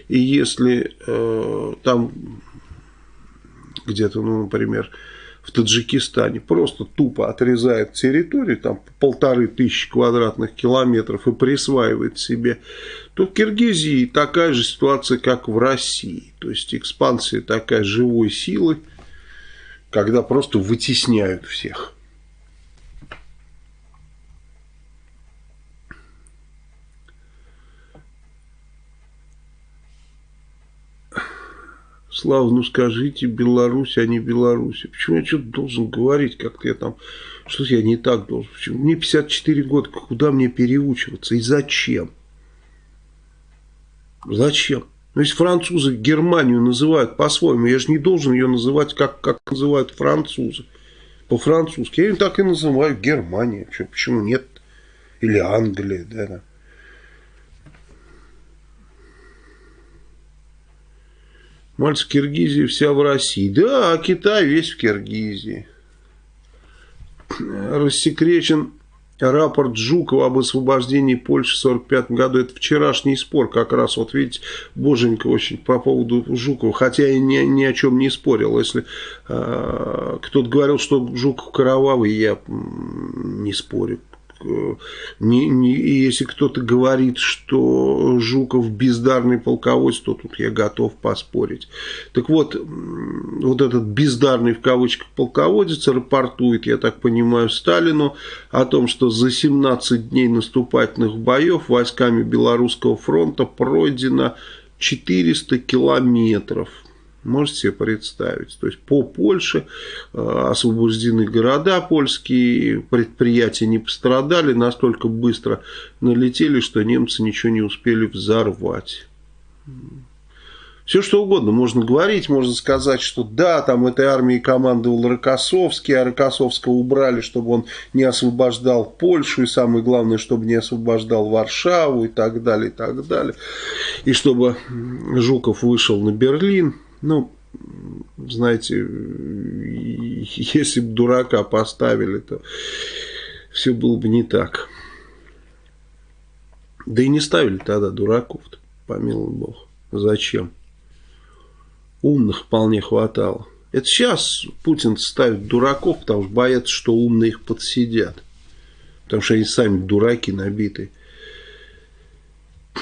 И если э, там где-то, ну, например, в Таджикистане просто тупо отрезает территорию, там полторы тысячи квадратных километров и присваивает себе, то в Киргизии такая же ситуация, как в России. То есть экспансия такая живой силы, когда просто вытесняют всех. Слава, ну скажите Беларусь, а не Беларусь. Почему я что-то должен говорить, как-то я там, что я не так должен. Почему? Мне 54 года, куда мне переучиваться и зачем? Зачем? Ну, если французы Германию называют по-своему, я же не должен ее называть, как, как называют французы. По-французски. Я ее так и называю Германия. Почему нет? Или Англия, да. Мальц Киргизия вся в России. Да, Китай весь в Киргизии. Рассекречен рапорт Жукова об освобождении Польши в 1945 году. Это вчерашний спор как раз. Вот видите, боженька очень по поводу Жукова. Хотя я ни, ни о чем не спорил. Если э, кто-то говорил, что Жуков кровавый, я не спорю не, не, если кто-то говорит, что Жуков бездарный полководец, то тут я готов поспорить. Так вот, вот этот бездарный в кавычках полководец рапортует, я так понимаю, Сталину о том, что за 17 дней наступательных боев войсками Белорусского фронта пройдено 400 километров Можете себе представить. То есть по Польше э, освобождены города польские, предприятия не пострадали, настолько быстро налетели, что немцы ничего не успели взорвать. Все что угодно можно говорить, можно сказать, что да, там этой армией командовал Рокоссовский, а Рокоссовского убрали, чтобы он не освобождал Польшу, и самое главное, чтобы не освобождал Варшаву и так далее, и так далее. И чтобы Жуков вышел на Берлин. Ну, знаете, (laughs) если бы дурака поставили, то все было бы не так. Да и не ставили тогда дураков-то, помилуй бог. Зачем? Умных вполне хватало. Это сейчас Путин ставит дураков, потому что боятся, что умные их подсидят. Потому что они сами дураки набитые.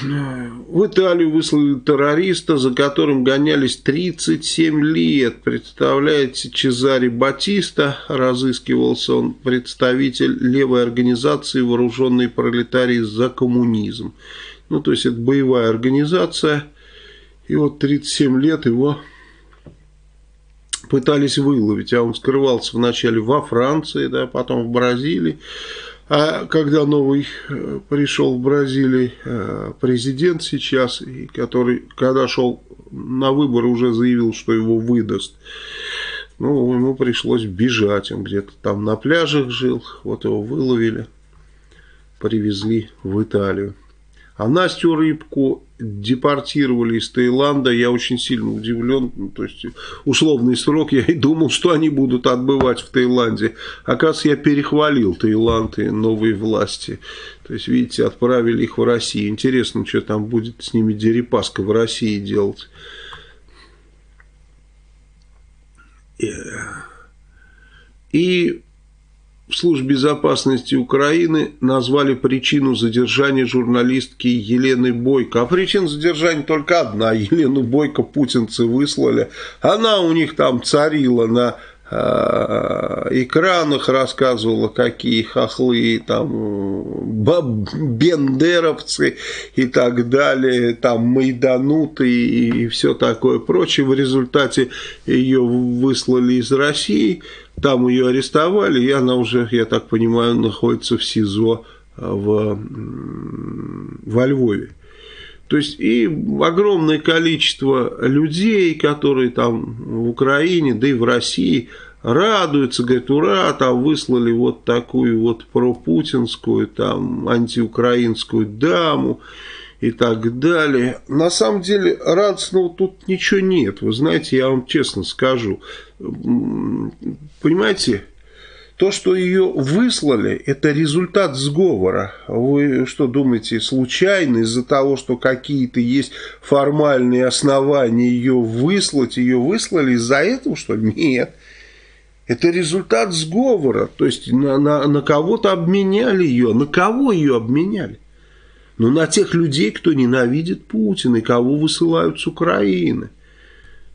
В Италию выслали террориста, за которым гонялись 37 лет. Представляете, Чезари Батиста, разыскивался он представитель левой организации «Вооруженные пролетарии за коммунизм». Ну, то есть, это боевая организация. И вот 37 лет его пытались выловить, а он скрывался вначале во Франции, да, потом в Бразилии. А когда новый э, пришел в Бразилии э, президент сейчас, который, когда шел на выборы, уже заявил, что его выдаст, ну, ему пришлось бежать. Он где-то там на пляжах жил, вот его выловили, привезли в Италию. А Настю Рыбку депортировали из Таиланда, я очень сильно удивлен. Ну, то есть, условный срок, я и думал, что они будут отбывать в Таиланде. Оказывается, я перехвалил Таиланд и новые власти. То есть, видите, отправили их в Россию. Интересно, что там будет с ними Дерипаска в России делать. И в Службе безопасности Украины назвали причину задержания журналистки Елены Бойко. А причина задержания только одна. (laughs) Елену Бойко путинцы выслали. Она у них там царила на экранах, рассказывала, какие хохлы, там, бендеровцы и так далее, там, майдануты и, и все такое прочее. В результате ее выслали из России. Там ее арестовали, и она уже, я так понимаю, находится в СИЗО а, в, во Львове. То есть и огромное количество людей, которые там в Украине, да и в России радуются, говорят, ура, там выслали вот такую вот пропутинскую, там антиукраинскую даму и так далее. На самом деле радостного тут ничего нет. Вы знаете, я вам честно скажу. Понимаете, то, что ее выслали, это результат сговора. Вы что думаете, случайно из-за того, что какие-то есть формальные основания ее выслать, ее выслали из-за этого, что нет. Это результат сговора. То есть на, на, на кого-то обменяли ее. На кого ее обменяли? но на тех людей, кто ненавидит Путина и кого высылают с Украины.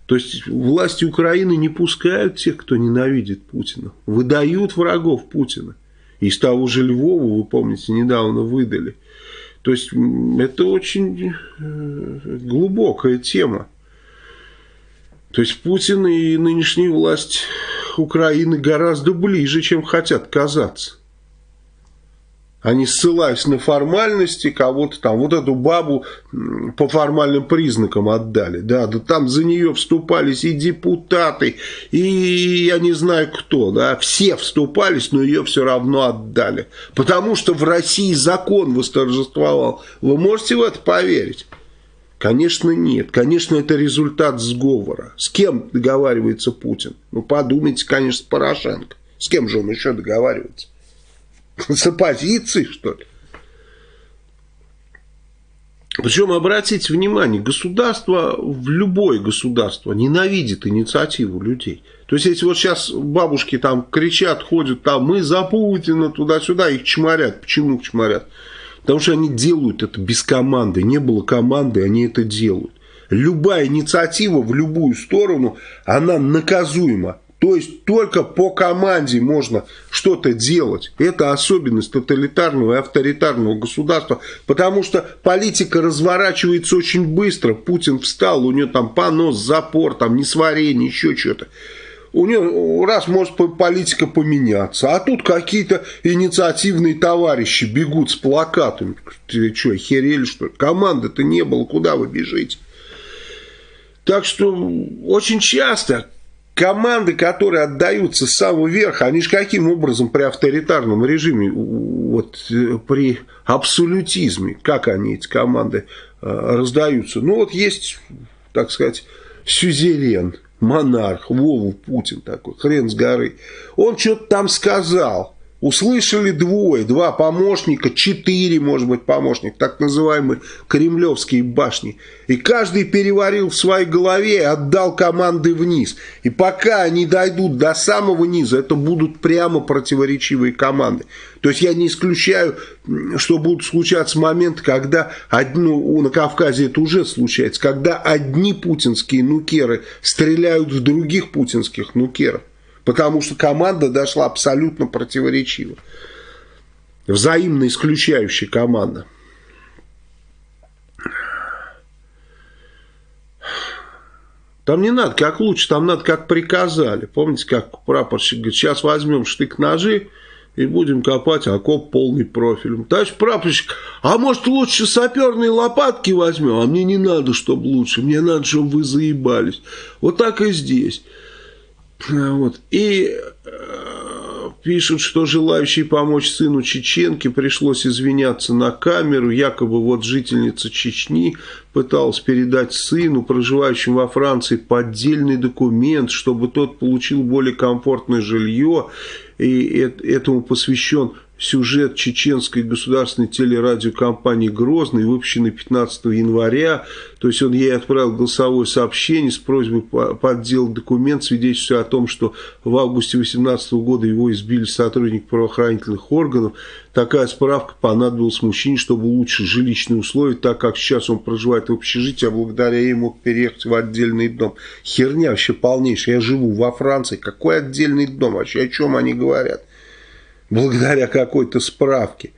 То есть власти Украины не пускают тех, кто ненавидит Путина, выдают врагов Путина. Из того же Львова, вы помните, недавно выдали. То есть это очень э, глубокая тема. То есть Путин и нынешняя власть Украины гораздо ближе, чем хотят казаться. Они ссылаются на формальности, кого-то там, вот эту бабу по формальным признакам отдали. Да, да там за нее вступались и депутаты, и я не знаю кто, да, все вступались, но ее все равно отдали. Потому что в России закон восторжествовал. Вы можете в это поверить? Конечно, нет. Конечно, это результат сговора. С кем договаривается Путин? Ну, подумайте, конечно, с Порошенко. С кем же он еще договаривается? С оппозицией, что ли? Причем, обратите внимание, государство, в любое государство ненавидит инициативу людей. То есть, если вот сейчас бабушки там кричат, ходят там, мы за Путина, туда-сюда, их чморят. Почему чморят? Потому что они делают это без команды. Не было команды, они это делают. Любая инициатива в любую сторону, она наказуема. То есть только по команде можно что-то делать. Это особенность тоталитарного и авторитарного государства, потому что политика разворачивается очень быстро. Путин встал, у него там понос, запор, там несварение, еще что-то. У него раз может политика поменяться, а тут какие-то инициативные товарищи бегут с плакатами. Ты что, херели что ли? Команды-то не было, куда вы бежите? Так что очень часто команды, которые отдаются с самого верха, они же каким образом при авторитарном режиме, вот э, при абсолютизме, как они, эти команды, э, раздаются? Ну вот есть, так сказать, сюзерен, монарх, Вову Путин такой, хрен с горы. Он что-то там сказал. Услышали двое, два помощника, четыре, может быть, помощника, так называемые кремлевские башни. И каждый переварил в своей голове и отдал команды вниз. И пока они дойдут до самого низа, это будут прямо противоречивые команды. То есть я не исключаю, что будут случаться моменты, когда ну, на Кавказе это уже случается, когда одни путинские нукеры стреляют в других путинских нукеров. Потому что команда дошла абсолютно противоречиво. Взаимно исключающая команда. Там не надо как лучше, там надо как приказали. Помните, как прапорщик говорит, сейчас возьмем штык-ножи и будем копать окоп полный профилем. Товарищ прапорщик, а может лучше саперные лопатки возьмем? А мне не надо, чтобы лучше, мне надо, чтобы вы заебались. Вот так и здесь. Вот. И э, пишут, что желающий помочь сыну Чеченки пришлось извиняться на камеру. Якобы вот жительница Чечни пыталась передать сыну, проживающему во Франции, поддельный документ, чтобы тот получил более комфортное жилье. И этому посвящен сюжет чеченской государственной телерадиокомпании «Грозный», выпущенный 15 января. То есть он ей отправил голосовое сообщение с просьбой подделать документ, свидетельствуя о том, что в августе 2018 года его избили сотрудник правоохранительных органов. Такая справка понадобилась мужчине, чтобы улучшить жилищные условия, так как сейчас он проживает в общежитии, а благодаря ей мог переехать в отдельный дом. Херня вообще полнейшая. Я живу во Франции. Какой отдельный дом? Вообще о чем они говорят? Благодаря какой-то справке.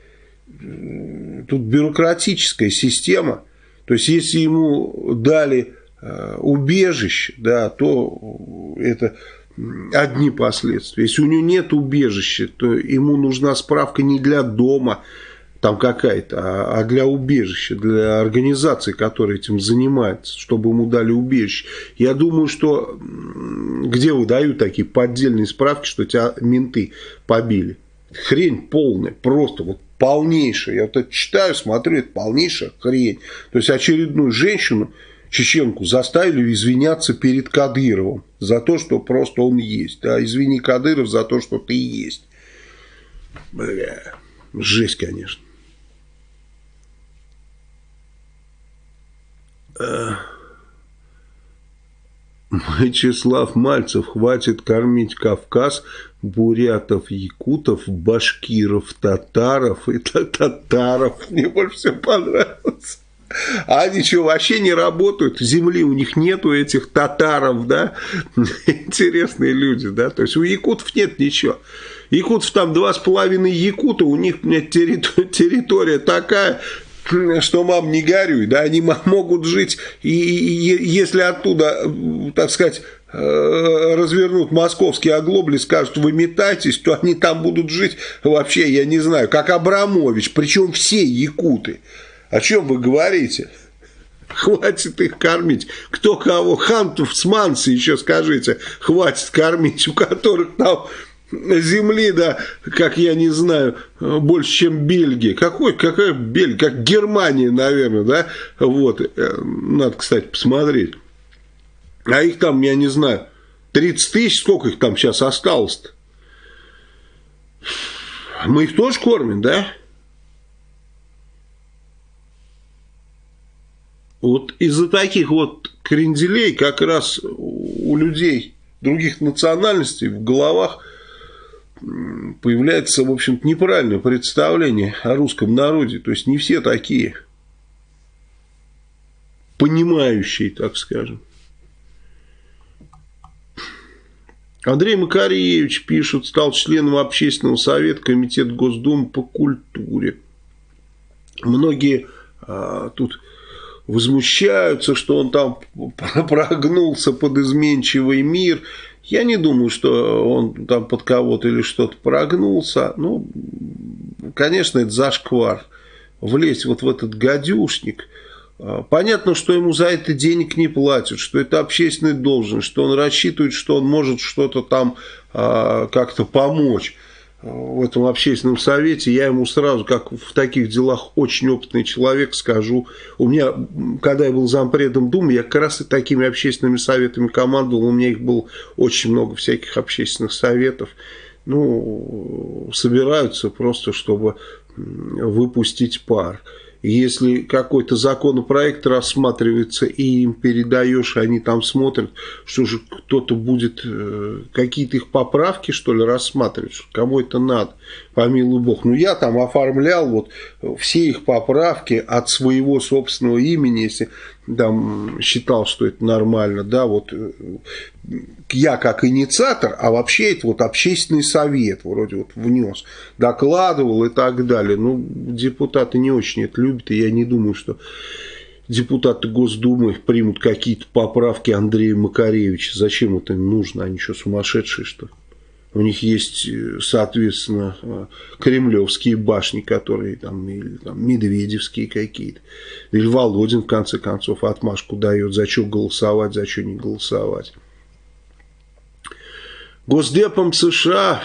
Тут бюрократическая система. То есть, если ему дали э, убежище, да, то это одни последствия. Если у него нет убежища, то ему нужна справка не для дома, там какая-то, а, а для убежища, для организации, которая этим занимается, чтобы ему дали убежище. Я думаю, что где выдают такие поддельные справки, что тебя менты побили? Хрень полная, просто вот полнейшая. Я вот это читаю, смотрю, это полнейшая хрень. То есть очередную женщину, чеченку, заставили извиняться перед Кадыровым за то, что просто он есть. Да, извини, Кадыров, за то, что ты есть. Бля, жесть, конечно. Вячеслав Мальцев, хватит кормить Кавказ бурятов, якутов, башкиров, татаров и татаров. (laughs) Мне больше всего понравилось. А они что, вообще не работают? Земли у них нету этих татаров, да? (laughs) Интересные люди, да? То есть у якутов нет ничего. Якутов там два с половиной якута, у них блядь, территория, (laughs) территория такая, что мам не горюй, да, они могут жить, и, и если оттуда, так сказать, Э, развернут московские оглобли, скажут, вы метайтесь, то они там будут жить вообще, я не знаю, как Абрамович, причем все якуты. О чем вы говорите? Хватит их кормить. Кто кого? Хантов с Манси еще скажите, хватит кормить, у которых там земли, да, как я не знаю, больше, чем Бельгия. Какой, какая Бельгия? Как Германия, наверное, да? Вот, э, надо, кстати, посмотреть. А их там, я не знаю, 30 тысяч, сколько их там сейчас осталось-то? Мы их тоже кормим, да? Вот из-за таких вот кренделей как раз у людей других национальностей в головах появляется, в общем-то, неправильное представление о русском народе. То есть не все такие понимающие, так скажем. Андрей Макаревич, пишут, стал членом общественного совета Комитета Госдумы по культуре. Многие а, тут возмущаются, что он там (laughs) прогнулся под изменчивый мир. Я не думаю, что он там под кого-то или что-то прогнулся. Ну, конечно, это зашквар. Влезть вот в этот гадюшник – а, понятно, что ему за это денег не платят, что это общественный должен, что он рассчитывает, что он может что-то там а, как-то помочь. В этом общественном совете, я ему сразу, как в таких делах очень опытный человек, скажу. У меня, когда я был зампредом Думы, я как раз и такими общественными советами командовал, у меня их было очень много всяких общественных советов. Ну, собираются просто, чтобы выпустить пар если какой-то законопроект рассматривается и им передаешь, они там смотрят, что же кто-то будет э, какие-то их поправки, что ли, рассматривать, кому это надо, помилуй бог. Ну, я там оформлял вот все их поправки от своего собственного имени, если там считал, что это нормально, да, вот э, я как инициатор, а вообще это вот общественный совет вроде вот внес, докладывал и так далее. Ну, депутаты не очень это любят, и я не думаю, что депутаты Госдумы примут какие-то поправки Андрея Макаревича. Зачем это нужно? Они что, сумасшедшие, что ли? У них есть, э, соответственно, э, кремлевские башни, которые там, или там, медведевские какие-то. Или Володин, в конце концов, отмашку дает, за что голосовать, за что не голосовать. Госдепом США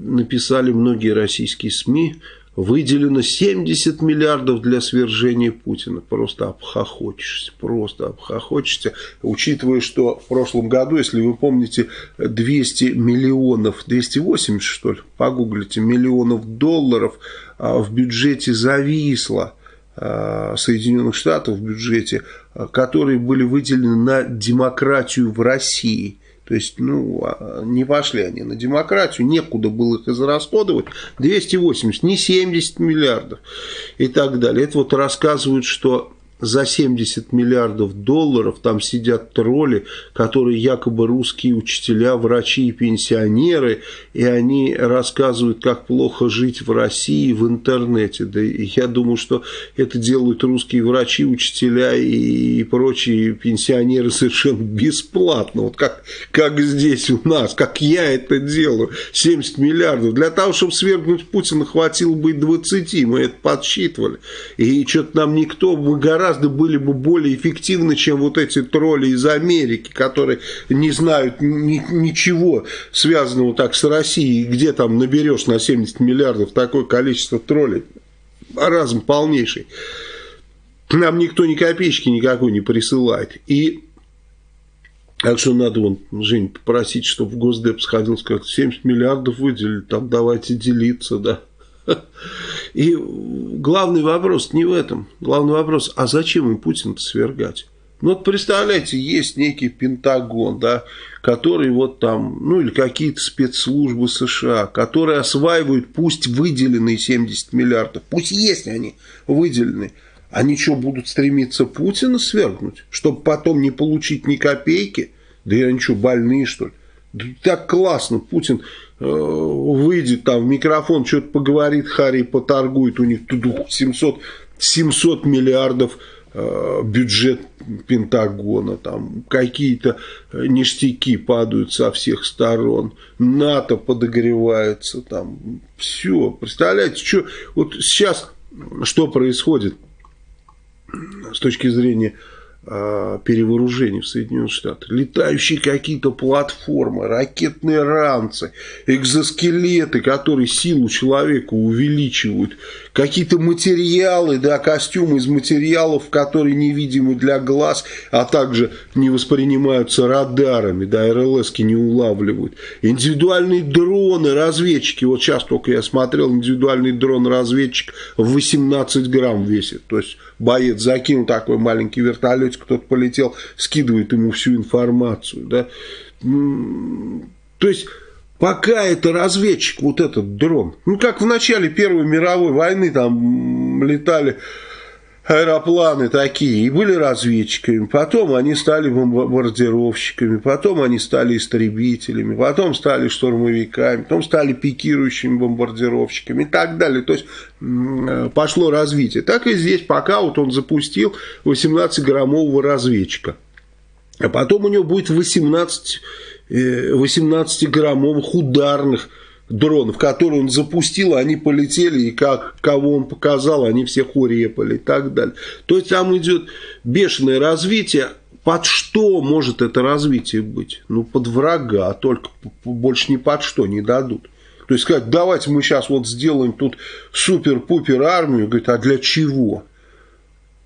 написали многие российские СМИ, выделено 70 миллиардов для свержения Путина. Просто обхохочешься, просто обхохочешься. Учитывая, что в прошлом году, если вы помните, 200 миллионов, 280 что ли, погуглите, миллионов долларов а, в бюджете зависло. А, Соединенных Штатов в бюджете, а, которые были выделены на демократию в России. То есть, ну, а, не пошли они на демократию, некуда было их израсходовать. 280, не 70 миллиардов и так далее. Это вот рассказывают, что за 70 миллиардов долларов там сидят тролли, которые якобы русские учителя, врачи и пенсионеры, и они рассказывают, как плохо жить в России в интернете. Да я думаю, что это делают русские врачи, учителя и прочие пенсионеры совершенно бесплатно. Вот как, как здесь у нас, как я это делаю. 70 миллиардов. Для того, чтобы свергнуть Путина, хватило бы и 20, мы это подсчитывали. И что-то нам никто, мы гораздо гораздо были бы более эффективны, чем вот эти тролли из Америки, которые не знают ни, ничего связанного так с Россией, где там наберешь на 70 миллиардов такое количество троллей. Разум полнейший. Нам никто ни копеечки никакой не присылает. И так что надо, вон, Жень, попросить, чтобы в Госдеп сходил, сказать, 70 миллиардов выделили, там давайте делиться, да. И главный вопрос не в этом. Главный вопрос, а зачем им Путина свергать? Ну вот представляете, есть некий Пентагон, да, который вот там, ну или какие-то спецслужбы США, которые осваивают пусть выделенные 70 миллиардов, пусть есть они выделены, они что, будут стремиться Путина свергнуть, чтобы потом не получить ни копейки? Да я ничего, больные что ли? Да так классно, Путин выйдет там в микрофон, что-то поговорит, Харри поторгует, у них тут 700, 700 миллиардов э, бюджет Пентагона, там какие-то ништяки падают со всех сторон, НАТО подогревается, там все, представляете, что вот сейчас что происходит с точки зрения перевооружений в Соединенных Штатах. Летающие какие-то платформы, ракетные ранцы, экзоскелеты, которые силу человека увеличивают, какие-то материалы, да, костюмы из материалов, которые невидимы для глаз, а также не воспринимаются радарами, да, РЛСки не улавливают. Индивидуальные дроны, разведчики, вот сейчас только я смотрел, индивидуальный дрон-разведчик в 18 грамм весит, то есть боец закинул такой маленький вертолетик, кто-то полетел, скидывает ему всю информацию, да. То есть, пока это разведчик, вот этот дрон, ну, как в начале Первой мировой войны там летали аэропланы такие и были разведчиками, потом они стали бомбардировщиками, потом они стали истребителями, потом стали штурмовиками, потом стали пикирующими бомбардировщиками и так далее. То есть э, пошло развитие. Так и здесь, пока вот он запустил 18-граммового разведчика. А потом у него будет 18, 18-граммовых э, ударных дронов, которые он запустил, они полетели, и как, кого он показал, они всех урепали и так далее. То есть там идет бешеное развитие. Под что может это развитие быть? Ну, под врага, а только больше ни под что не дадут. То есть сказать, давайте мы сейчас вот сделаем тут супер-пупер армию, говорит, а для чего?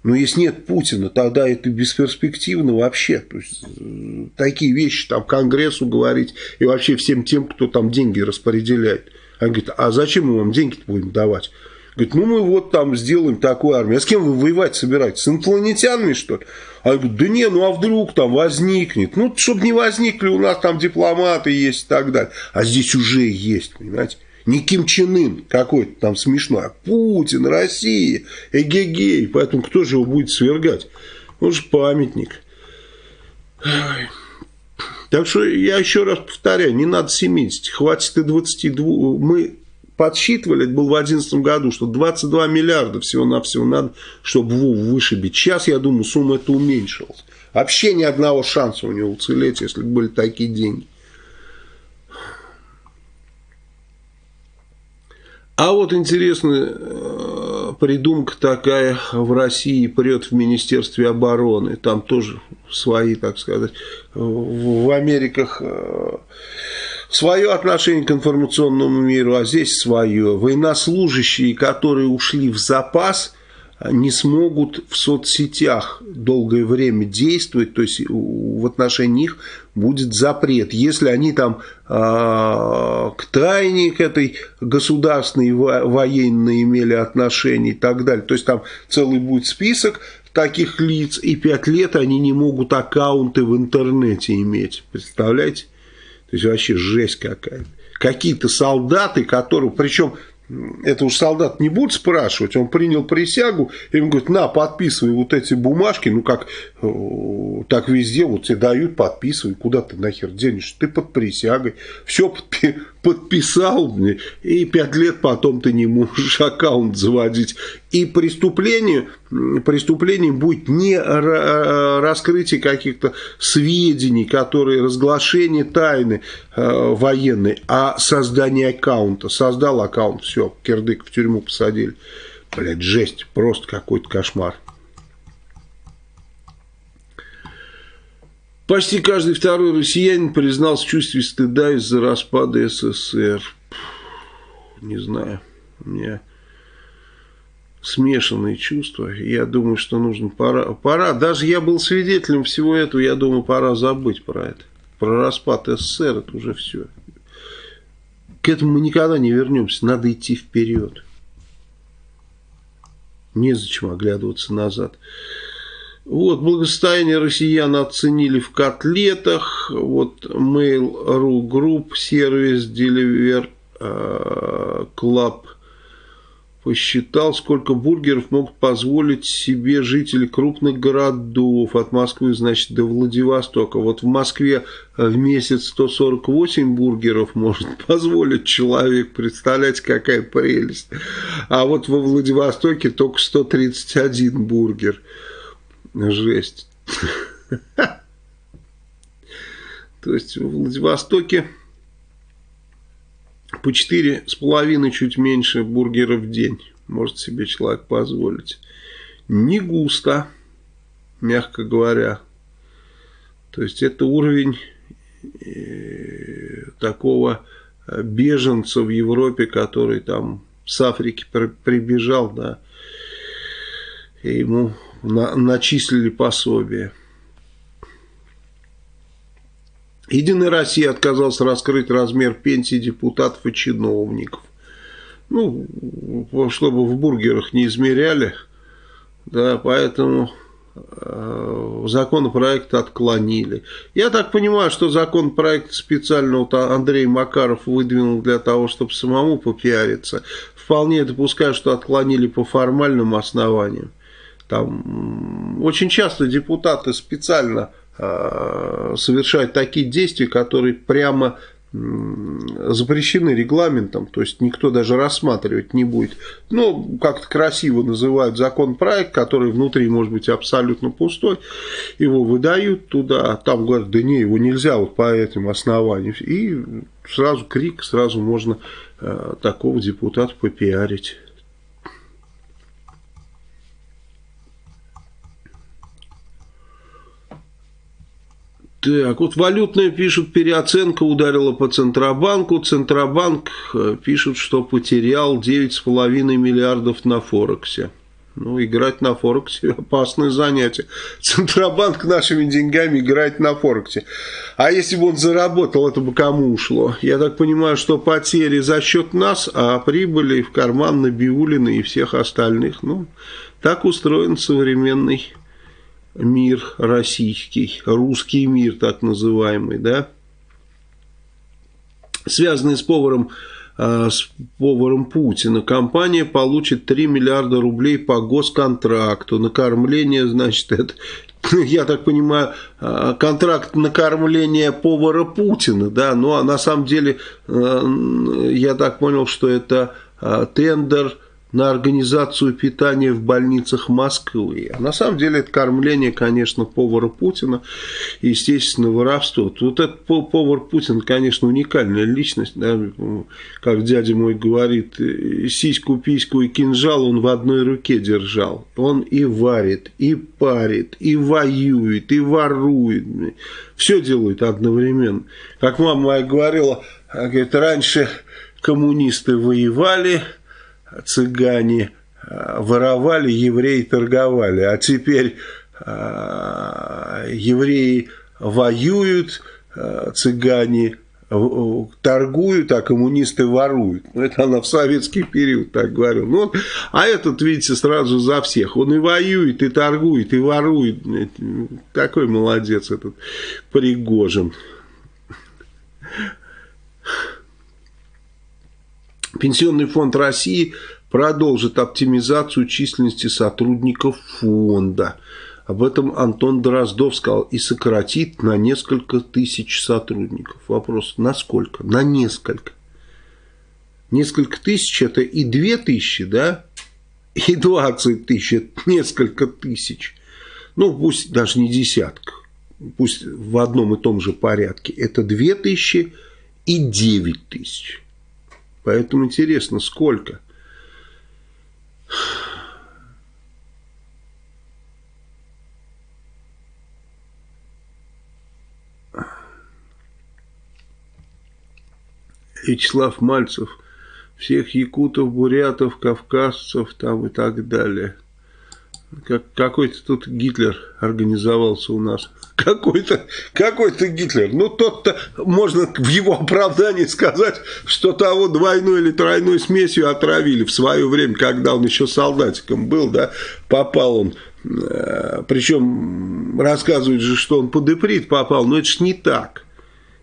Но если нет Путина, тогда это бесперспективно вообще. То есть, э, такие вещи там Конгрессу говорить и вообще всем тем, кто там деньги распределяет. Они говорят, а зачем мы вам деньги будем давать? Говорит, ну мы вот там сделаем такую армию. А с кем вы воевать собираетесь? С инопланетянами, что ли? А я говорю, да не, ну а вдруг там возникнет? Ну, чтобы не возникли, у нас там дипломаты есть и так далее. А здесь уже есть, понимаете? Не Ким Чен Ын какой-то там смешной, а Путин, Россия, эгегей. Поэтому кто же его будет свергать? Он же памятник. Так что я еще раз повторяю, не надо 70, хватит и 22. Мы подсчитывали, это было в 2011 году, что 22 миллиарда всего-навсего надо, чтобы Вов вышибить. Сейчас, я думаю, сумма это уменьшилась. Вообще ни одного шанса у него уцелеть, если бы были такие деньги. А вот интересная э, придумка такая в России прет в Министерстве обороны. Там тоже свои, так сказать, в Америках э, свое отношение к информационному миру, а здесь свое. Военнослужащие, которые ушли в запас, не смогут в соцсетях долгое время действовать, то есть в отношении них будет запрет. Если они там э, к тайне к этой государственной военной имели отношение и так далее, то есть там целый будет список таких лиц, и пять лет они не могут аккаунты в интернете иметь. Представляете? То есть вообще жесть какая-то. Какие-то солдаты, которые, причем это уж солдат не будет спрашивать, он принял присягу, и ему говорит, на, подписывай вот эти бумажки, ну как, э, так везде, вот тебе дают, подписывай, куда ты нахер денешься, ты под присягой, все подпи подписал, и пять лет потом ты не можешь (laughs) аккаунт заводить. И преступление, преступление будет не раскрытие каких-то сведений, которые разглашение тайны э, военной, а создание аккаунта. Создал аккаунт, все, кирдык в тюрьму посадили. Блядь, жесть, просто какой-то кошмар. Почти каждый второй россиянин признался в чувстве стыда из-за распада СССР. Не знаю, у меня смешанные чувства. Я думаю, что нужно пора, пора. Даже я был свидетелем всего этого, я думаю, пора забыть про это. Про распад СССР это уже все. К этому мы никогда не вернемся. Надо идти вперед. Незачем оглядываться назад. Вот, благосостояние россиян оценили в котлетах. Вот Mail.ru Group, сервис Deliver uh, Club посчитал, сколько бургеров могут позволить себе жители крупных городов. От Москвы, значит, до Владивостока. Вот в Москве в месяц 148 бургеров может (laughs) позволить человек. Представляете, какая прелесть. А вот во Владивостоке только 131 бургер. Жесть. (laughs) То есть в Владивостоке по четыре с половиной чуть меньше бургеров в день может себе человек позволить. Не густо, мягко говоря. То есть это уровень э, такого беженца в Европе, который там с Африки прибежал, да, и ему на, начислили пособие. Единая Россия отказалась раскрыть размер пенсии депутатов и чиновников. Ну, чтобы в бургерах не измеряли, да, поэтому э, законопроект отклонили. Я так понимаю, что законопроект специально вот Андрей Макаров выдвинул для того, чтобы самому попиариться. Вполне допускаю, что отклонили по формальным основаниям. Там очень часто депутаты специально э, совершают такие действия, которые прямо запрещены регламентом, то есть никто даже рассматривать не будет. Ну, как-то красиво называют законопроект, который внутри может быть абсолютно пустой, его выдают туда, а там говорят, да не, его нельзя вот по этим основаниям. И сразу крик, сразу можно э, такого депутата попиарить. Так, вот валютная пишут, переоценка ударила по Центробанку. Центробанк э, пишет, что потерял 9,5 миллиардов на Форексе. Ну, играть на Форексе – опасное занятие. Центробанк нашими деньгами играет на Форексе. А если бы он заработал, это бы кому ушло? Я так понимаю, что потери за счет нас, а прибыли в карман Набиулина и всех остальных. Ну, так устроен современный мир российский, русский мир так называемый, да? Связанный с поваром Э, с поваром Путина. Компания получит 3 миллиарда рублей по госконтракту. Накормление, значит, это, (laughs) я так понимаю, э, контракт накормления повара Путина, да, ну а на самом деле, э, я так понял, что это тендер на организацию питания в больницах Москвы. А на самом деле это кормление, конечно, повара Путина, и, естественно, воровство. Вот этот повар Путин, конечно, уникальная личность, да, как дядя мой говорит, сиську, письку и кинжал он в одной руке держал. Он и варит, и парит, и воюет, и ворует. Все делает одновременно. Как мама моя говорила, говорит, раньше коммунисты воевали, цыгане э, воровали, евреи торговали, а теперь э, евреи воюют, э, цыгане торгуют, а коммунисты воруют. Ну, это она в советский период так говорила. Ну, а этот, видите, сразу за всех. Он и воюет, и торгует, и ворует. Такой молодец этот Пригожин. Пенсионный фонд России продолжит оптимизацию численности сотрудников фонда. Об этом Антон Дроздов сказал. И сократит на несколько тысяч сотрудников. Вопрос, на сколько? На несколько. Несколько тысяч это и две тысячи, да? И двадцать тысяч, это несколько тысяч. Ну, пусть даже не десятка. Пусть в одном и том же порядке. Это две тысячи и девять тысяч. Поэтому интересно, сколько? Вячеслав Мальцев, всех якутов, бурятов, кавказцев там и так далее. Как, какой-то тут Гитлер организовался у нас. Какой-то какой Гитлер. Ну, тот-то можно в его оправдании сказать, что того двойной или тройной смесью отравили в свое время, когда он еще солдатиком был, да, попал он. Э, Причем рассказывают же, что он под иприт попал, но это ж не так.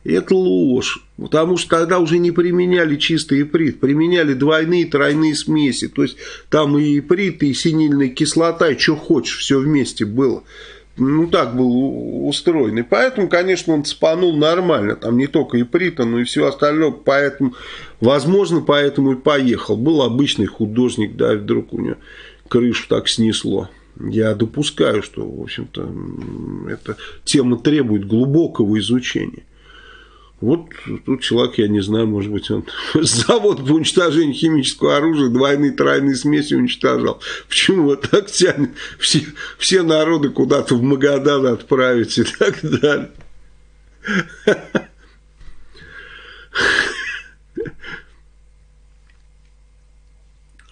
Это ложь. Потому что тогда уже не применяли чистый иприт, применяли двойные, тройные смеси. То есть там и иприт, и синильная кислота, и что хочешь, все вместе было. Ну, так был устроен. И поэтому, конечно, он спанул нормально. Там не только иприта, но и все остальное. Поэтому, возможно, поэтому и поехал. Был обычный художник, да, вдруг у него крышу так снесло. Я допускаю, что, в общем-то, эта тема требует глубокого изучения. Вот тут человек, я не знаю, может быть, он (laughs) завод по уничтожению химического оружия двойные, тройные смеси уничтожал. Почему вот так тянет все, все народы куда-то в Магадан отправить и так далее.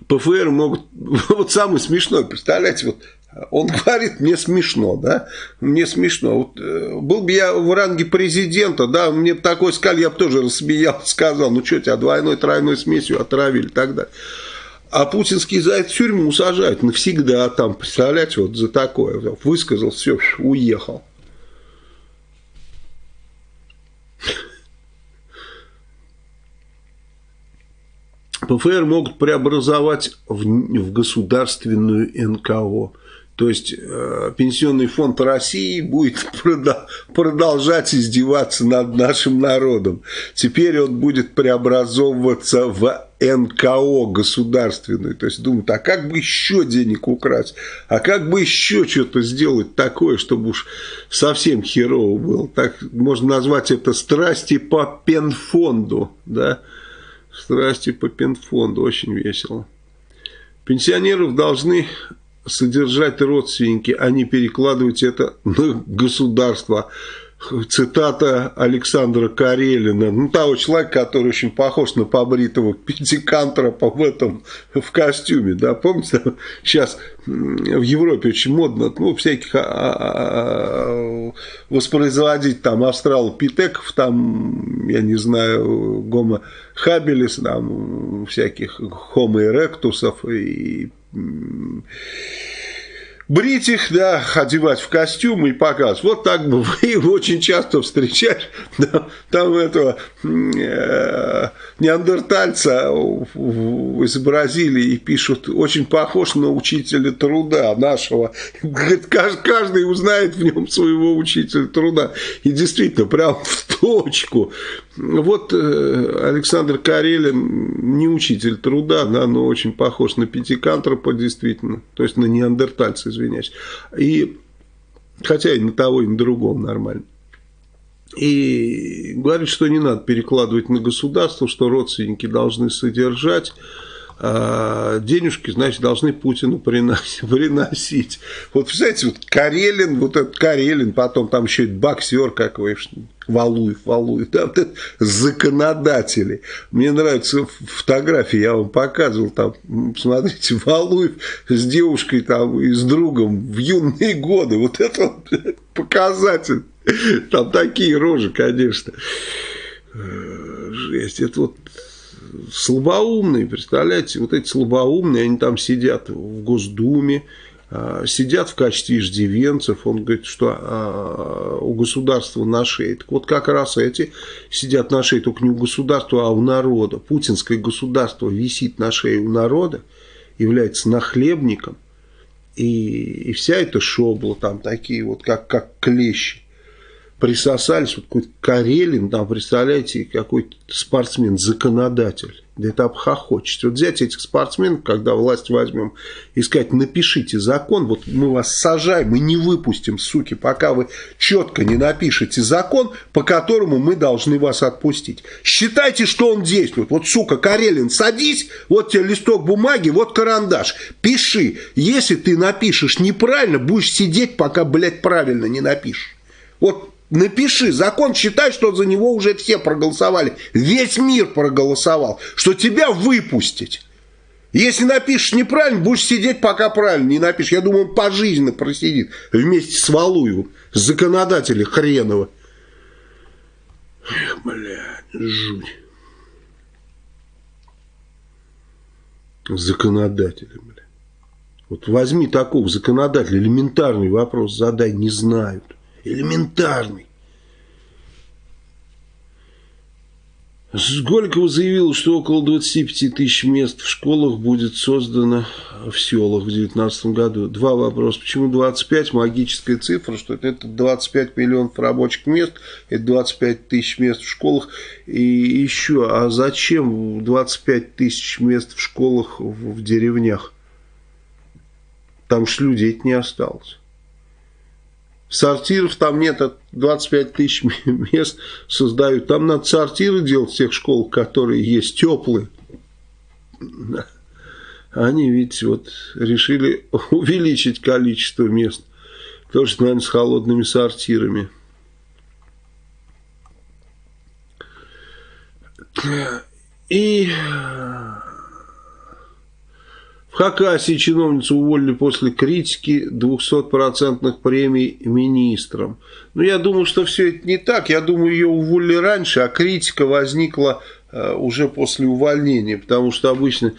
ПФР могут... (laughs) Вот самое смешное, представляете, вот он (laughs) говорит, мне смешно, да, мне смешно. Вот, э, был бы я в ранге президента, да, мне бы такой сказали, я бы тоже рассмеял, сказал, ну что тебя двойной, тройной смесью отравили и так далее. А путинский за это тюрьму сажают навсегда там, представляете, вот за такое. Высказал, все, уехал. ПФР могут преобразовать в, в государственную НКО. То есть э, Пенсионный фонд России будет (laughs) продолжать издеваться над нашим народом. Теперь он будет преобразовываться в НКО государственную. То есть думают, а как бы еще денег украсть? А как бы еще что-то сделать такое, чтобы уж совсем херово было? Так можно назвать это страсти по пенфонду. Да? Страсти по пенфонду. Очень весело. Пенсионеров должны содержать родственники, а не перекладывать это на государство. цитата Александра Карелина, ну, того человека, который очень похож на побритого пятикантропа в этом, в костюме, да, помните, сейчас в Европе очень модно, ну, всяких а, а, а, воспроизводить там австралопитеков, там, я не знаю, гомо хабилис, там, всяких хомо эректусов и брить их, да, одевать в костюмы и показывать. Вот так бы (laughs) вы очень часто встречаешь да, там этого э, неандертальца изобразили и пишут, очень похож на учителя труда нашего. (laughs) Каждый узнает в нем своего учителя труда. И действительно, прям в точку. Вот э, Александр Карелин не учитель труда, да, но очень похож на пятикантропа, действительно, то есть на неандертальца, извиняюсь. И, хотя и на того, и на другого нормально. И говорит, что не надо перекладывать на государство, что родственники должны содержать. А, денежки, значит, должны Путину (laughs) приносить. Вот, представляете, вот Карелин, вот этот Карелин, потом там еще и боксер какой, Валуев, Валуев, да, вот это законодатели. Мне нравятся фотографии, я вам показывал, там, смотрите, Валуев с девушкой там и с другом в юные годы, вот это (laughs) показатель. Там такие рожи, конечно. Э, жесть, это вот слабоумные, представляете, вот эти слабоумные, они там сидят в Госдуме, а, сидят в качестве иждивенцев, он говорит, что а, у государства на шее. Так вот как раз эти сидят на шее, только не у государства, а у народа. Путинское государство висит на шее у народа, является нахлебником, и, и вся эта шобла там такие вот, как, как клещи присосались, вот какой-то Карелин, там, представляете, какой-то спортсмен-законодатель. Да это обхохочется. Вот взять этих спортсменов, когда власть возьмем, и сказать, напишите закон, вот мы вас сажаем и не выпустим, суки, пока вы четко не напишете закон, по которому мы должны вас отпустить. Считайте, что он действует. Вот, сука, Карелин, садись, вот тебе листок бумаги, вот карандаш, пиши. Если ты напишешь неправильно, будешь сидеть, пока, блядь, правильно не напишешь. Вот Напиши, закон считай, что за него уже все проголосовали. Весь мир проголосовал, что тебя выпустить. Если напишешь неправильно, будешь сидеть, пока правильно не напишешь. Я думаю, он пожизненно просидит вместе с Валуевым, законодателя хренова. Эх, блядь, жуть. Законодателя, блядь. Вот возьми такого законодателя, элементарный вопрос задай, не знают элементарный. Сколького заявил, что около 25 тысяч мест в школах будет создано в селах в 2019 году. Два вопроса. Почему 25? Магическая цифра, что это 25 миллионов рабочих мест, это 25 тысяч мест в школах. И еще, а зачем 25 тысяч мест в школах в, в деревнях? Там же людей не осталось. Сортиров там нет, 25 тысяч (laughs) мест создают. Там надо сортиры делать в тех школах, которые есть, теплые. Они, видите, вот решили (laughs) увеличить количество мест. Тоже, наверное, с холодными сортирами. И в Хакасии чиновницу уволили после критики 200% премий министрам. Но ну, я думаю, что все это не так. Я думаю, ее уволили раньше, а критика возникла Э, уже после увольнения, потому что обычно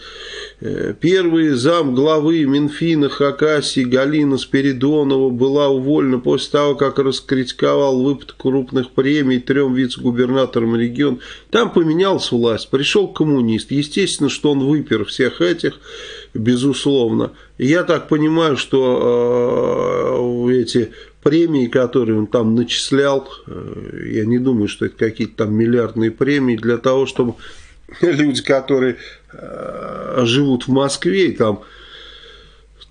э, первый зам главы Минфина Хакасии Галина Спиридонова была уволена после того, как раскритиковал выплат крупных премий трем вице-губернаторам региона. Там поменялась власть, пришел коммунист. Естественно, что он выпер всех этих, безусловно. я так понимаю, что э, эти премии, которые он там начислял, э, я не думаю, что это какие-то там миллиардные премии, для того, чтобы (laughs) люди, которые э, живут в Москве и там,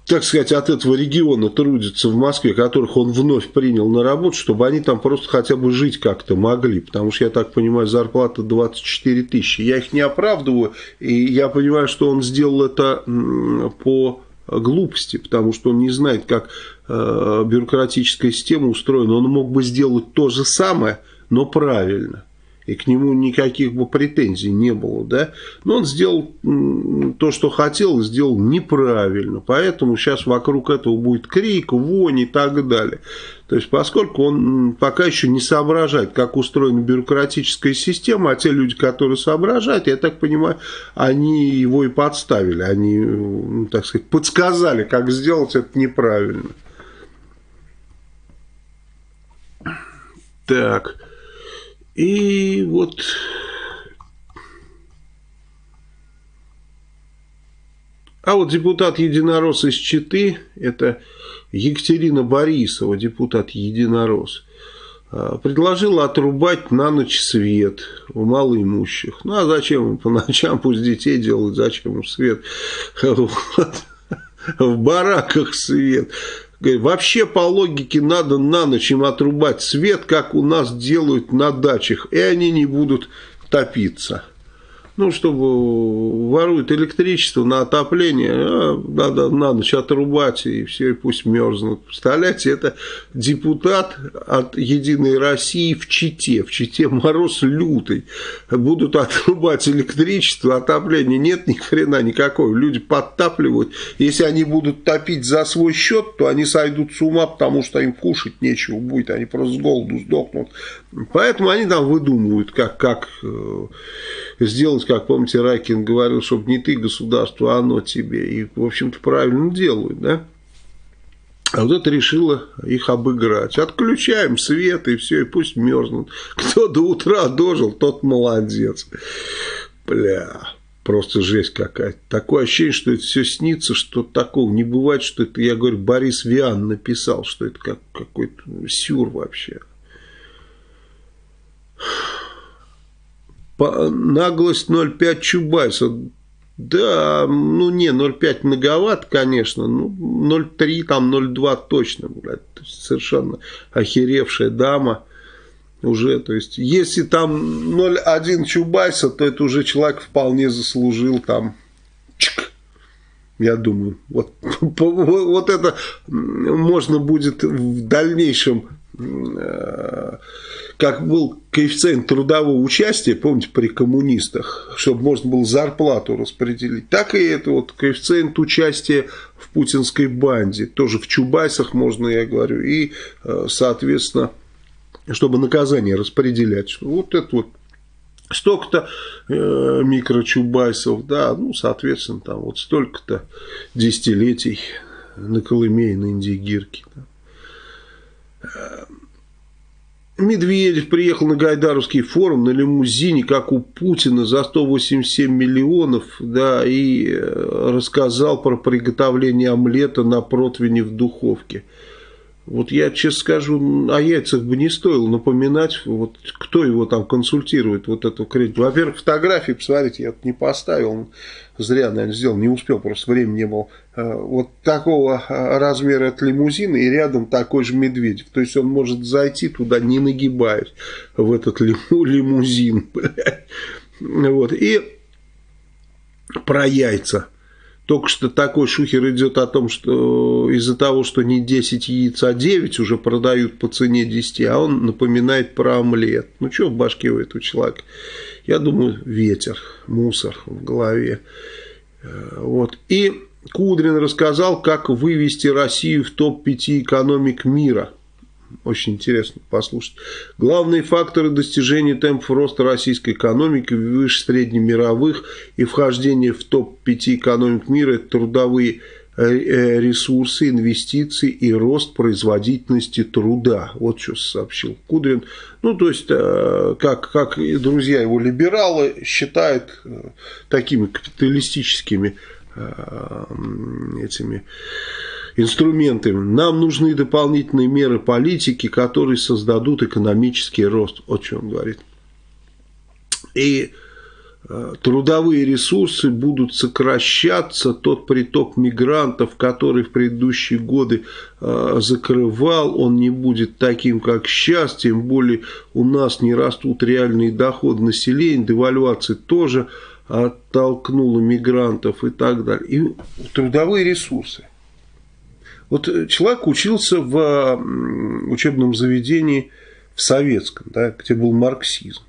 так сказать, от этого региона трудятся в Москве, которых он вновь принял на работу, чтобы они там просто хотя бы жить как-то могли. Потому что, я так понимаю, зарплата 24 тысячи. Я их не оправдываю, и я понимаю, что он сделал это по глупости, потому что он не знает, как э, бюрократическая система устроена. Он мог бы сделать то же самое, но правильно и к нему никаких бы претензий не было, да, но он сделал то, что хотел, сделал неправильно, поэтому сейчас вокруг этого будет крик, вонь и так далее. То есть, поскольку он пока еще не соображает, как устроена бюрократическая система, а те люди, которые соображают, я так понимаю, они его и подставили, они, так сказать, подсказали, как сделать это неправильно. Так... И вот А вот депутат Единорос из Читы, это Екатерина Борисова, депутат Единорос, а, предложила отрубать на ночь свет у малоимущих. Ну, а зачем им по ночам, пусть детей делают, зачем им свет? (laughs) Вот. В бараках свет. Вообще, по логике, надо на ночь им отрубать свет, как у нас делают на дачах, и они не будут топиться ну, чтобы воруют электричество на отопление, а, надо на ночь отрубать, и все, и пусть мерзнут. Представляете, это депутат от «Единой России» в Чите. В Чите мороз лютый. Будут отрубать электричество, отопление. Нет ни хрена никакого. Люди подтапливают. Если они будут топить за свой счет, то они сойдут с ума, потому что им кушать нечего будет. Они просто с голоду сдохнут. Поэтому они там выдумывают, как, как э, сделать, как, помните, Ракин говорил, чтобы не ты государство, а оно тебе. И, в общем-то, правильно делают, да? А вот это решило их обыграть. Отключаем свет и все, и пусть мерзнут. Кто до утра дожил, тот молодец. Бля, просто жесть какая-то. Такое ощущение, что это все снится, что такого не бывает, что это, я говорю, Борис Виан написал, что это как, какой-то сюр вообще. Наглость 0,5 Чубайса. Да, ну не, 0,5 многовато, конечно, ну 0,3, там 0,2 точно, блядь, совершенно охеревшая дама уже, то есть, если там 0,1 Чубайса, то это уже человек вполне заслужил там, чик, я думаю, вот, (laughs) вот это можно будет в дальнейшем как был коэффициент трудового участия, помните, при коммунистах, чтобы можно было зарплату распределить, так и это вот коэффициент участия в путинской банде, тоже в Чубайсах можно, я говорю, и, э, соответственно, чтобы наказание распределять. Вот это вот столько-то э, микрочубайсов, да, ну, соответственно, там вот столько-то десятилетий на Колыме и на Индигирке. Да. Медведев приехал на Гайдаровский форум на лимузине, как у Путина, за 187 миллионов, да, и э, рассказал про приготовление омлета на противне в духовке. Вот я честно скажу, о яйцах бы не стоило напоминать, вот кто его там консультирует, вот эту кредит. Во-первых, фотографии, посмотрите, я не поставил, зря, наверное, сделал, не успел, просто времени не было. Э, вот такого э, размера от лимузина и рядом такой же Медведев. То есть он может зайти туда, не нагибаясь, в этот лимузин. (laughs) Вот. И про яйца. Только что такой шухер идет о том, что из-за того, что не 10 яиц, а 9 уже продают по цене 10, а он напоминает про омлет. Ну, что в башке у этого человека? Я думаю, ветер, мусор в голове. Э, вот. И Кудрин рассказал, как вывести Россию в топ-5 экономик мира – очень интересно послушать. Главные факторы достижения темпов роста российской экономики выше среднемировых и вхождения в топ-5 экономик мира – это трудовые э, э, ресурсы, инвестиции и рост производительности труда. Вот что сообщил Кудрин. Ну, то есть, э, как, как друзья его либералы считают такими капиталистическими этими инструментами. Нам нужны дополнительные меры политики, которые создадут экономический рост. о чем говорит. И э, трудовые ресурсы будут сокращаться, тот приток мигрантов, который в предыдущие годы э, закрывал, он не будет таким, как сейчас, тем более у нас не растут реальные доходы населения, девальвации тоже оттолкнула мигрантов и так далее. И трудовые ресурсы. Вот человек учился в учебном заведении в советском, да, где был марксизм.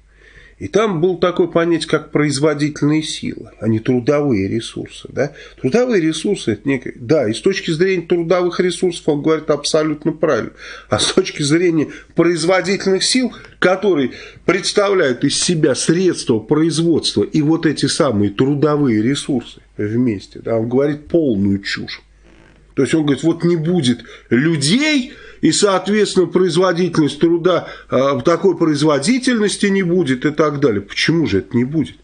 И там был такое понятие, как производительные силы, а не трудовые ресурсы. Да? Трудовые ресурсы, это некое... да, и с точки зрения трудовых ресурсов он говорит абсолютно правильно. А с точки зрения производительных сил, которые представляют из себя средства производства и вот эти самые трудовые ресурсы вместе, да, он говорит полную чушь. То есть он говорит, вот не будет людей, и, соответственно, производительность труда, а, такой производительности не будет и так далее. Почему же это не будет?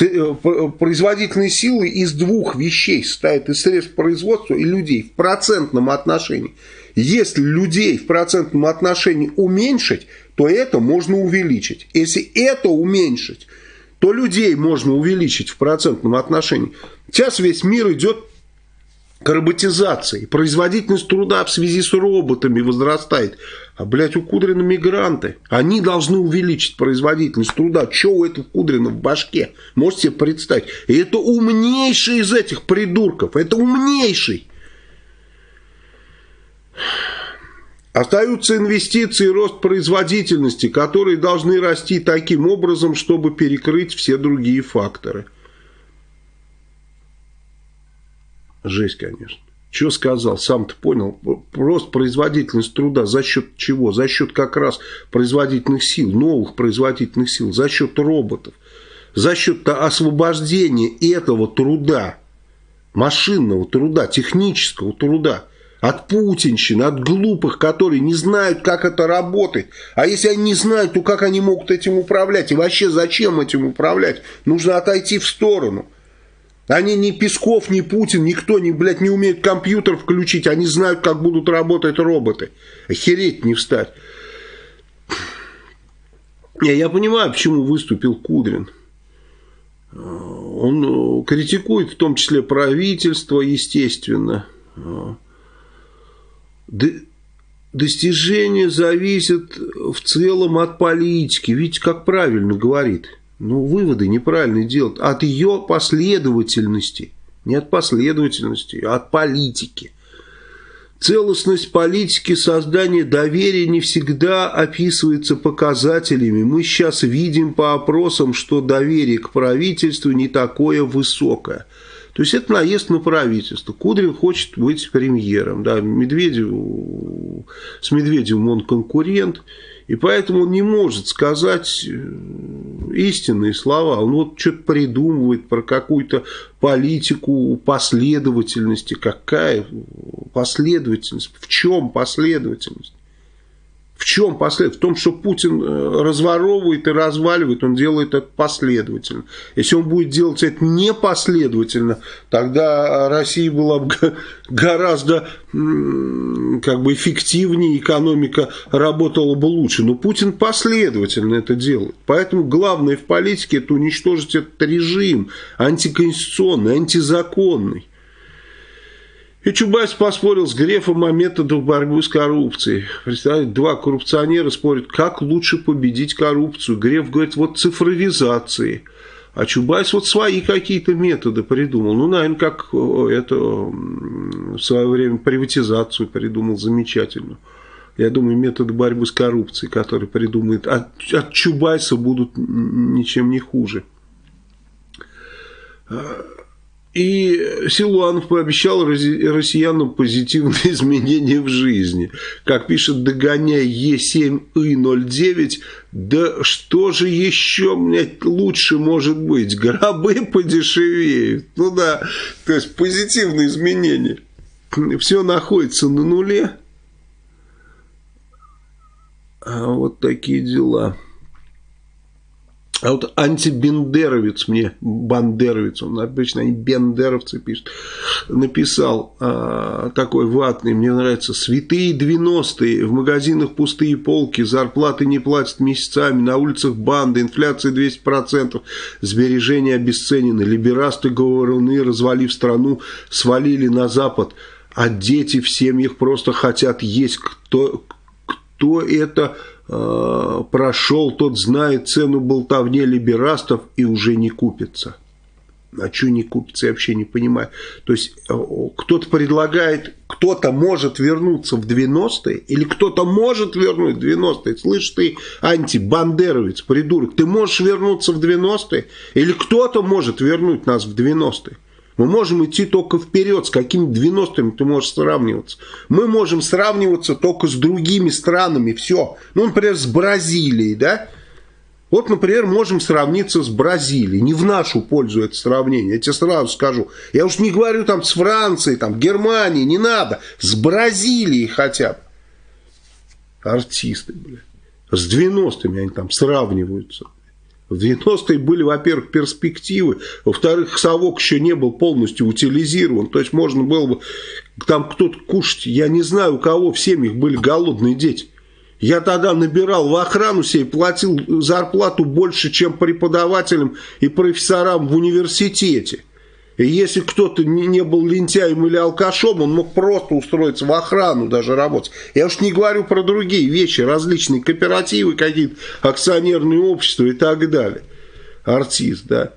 Э, производительные силы из двух вещей состоят из средств производства и людей в процентном отношении. Если людей в процентном отношении уменьшить, то это можно увеличить. Если это уменьшить, то людей можно увеличить в процентном отношении. Сейчас весь мир идет к роботизации. Производительность труда в связи с роботами возрастает. А, блядь, у Кудрина мигранты. Они должны увеличить производительность труда. Что у этого Кудрина в башке? Можете себе представить? И это умнейший из этих придурков. Это умнейший. Остаются инвестиции и рост производительности, которые должны расти таким образом, чтобы перекрыть все другие факторы. Жесть, конечно. Что сказал, сам-то понял. Просто производительность труда за счет чего? За счет как раз производительных сил, новых производительных сил, за счет роботов, за счет освобождения этого труда, машинного труда, технического труда от путинщины, от глупых, которые не знают, как это работает. А если они не знают, то как они могут этим управлять? И вообще зачем этим управлять? Нужно отойти в сторону. Они ни Песков, ни Путин, никто не, блядь, не умеет компьютер включить. Они знают, как будут работать роботы. Охереть не встать. Я, я понимаю, почему выступил Кудрин. Он критикует в том числе правительство, естественно. Достижения зависят в целом от политики. Видите, как правильно говорит ну, выводы неправильно делают от ее последовательности. Не от последовательности, а от политики. Целостность политики создания доверия не всегда описывается показателями. Мы сейчас видим по опросам, что доверие к правительству не такое высокое. То есть это наезд на правительство. Кудрин хочет быть премьером. Да, Медведев, с Медведевым он конкурент. И поэтому он не может сказать э, истинные слова. Он вот что-то придумывает про какую-то политику последовательности. Какая последовательность? В чем последовательность? В чем последовательность? В том, что Путин э, разворовывает и разваливает, он делает это последовательно. Если он будет делать это непоследовательно, тогда Россия была бы гораздо как бы эффективнее, экономика работала бы лучше. Но Путин последовательно это делает. Поэтому главное в политике это уничтожить этот режим антиконституционный, антизаконный. И Чубайс поспорил с Грефом о методах борьбы с коррупцией. Представляете, два коррупционера спорят, как лучше победить коррупцию. Греф говорит, вот цифровизации. А Чубайс вот свои какие-то методы придумал. Ну, наверное, как это в свое время приватизацию придумал замечательно. Я думаю, методы борьбы с коррупцией, которые придумает от, от Чубайса, будут ничем не хуже. И Силуанов пообещал россиянам позитивные (laughs) изменения в жизни. Как пишет Догоняй Е7И09, да что же еще, блядь, лучше может быть? Гробы подешевеют. Ну да, то есть позитивные изменения. Все находится на нуле. А вот такие дела. А вот антибендеровец мне, бандеровец, он обычно они бендеровцы пишут, написал а, такой ватный, мне нравится, святые 90-е, в магазинах пустые полки, зарплаты не платят месяцами, на улицах банды, инфляция 200%, сбережения обесценены, либерасты говоруны, развалив страну, свалили на Запад, а дети в семьях просто хотят есть, кто, кто это э, прошел, тот знает цену болтовне либерастов и уже не купится. А что не купится, я вообще не понимаю. То есть э, кто-то предлагает, кто-то может вернуться в 90-е, или кто-то может вернуть в 90-е. Слышь ты, антибандеровец, придурок, ты можешь вернуться в 90-е? Или кто-то может вернуть нас в 90-е? Мы можем идти только вперед, с какими 90-ми ты можешь сравниваться. Мы можем сравниваться только с другими странами, все. Ну, например, с Бразилией, да? Вот, например, можем сравниться с Бразилией. Не в нашу пользу это сравнение, я тебе сразу скажу. Я уж не говорю там с Францией, там, Германией, не надо. С Бразилией хотя бы. Артисты, блядь. С 90-ми они там сравниваются. В 90-е были, во-первых, перспективы, во-вторых, совок еще не был полностью утилизирован, то есть можно было бы там кто-то кушать, я не знаю, у кого в семьях были голодные дети. Я тогда набирал в охрану себе, платил зарплату больше, чем преподавателям и профессорам в университете. И если кто-то не был лентяем или алкашом, он мог просто устроиться в охрану даже работать. Я уж не говорю про другие вещи, различные кооперативы, какие-то акционерные общества и так далее. Артист, да.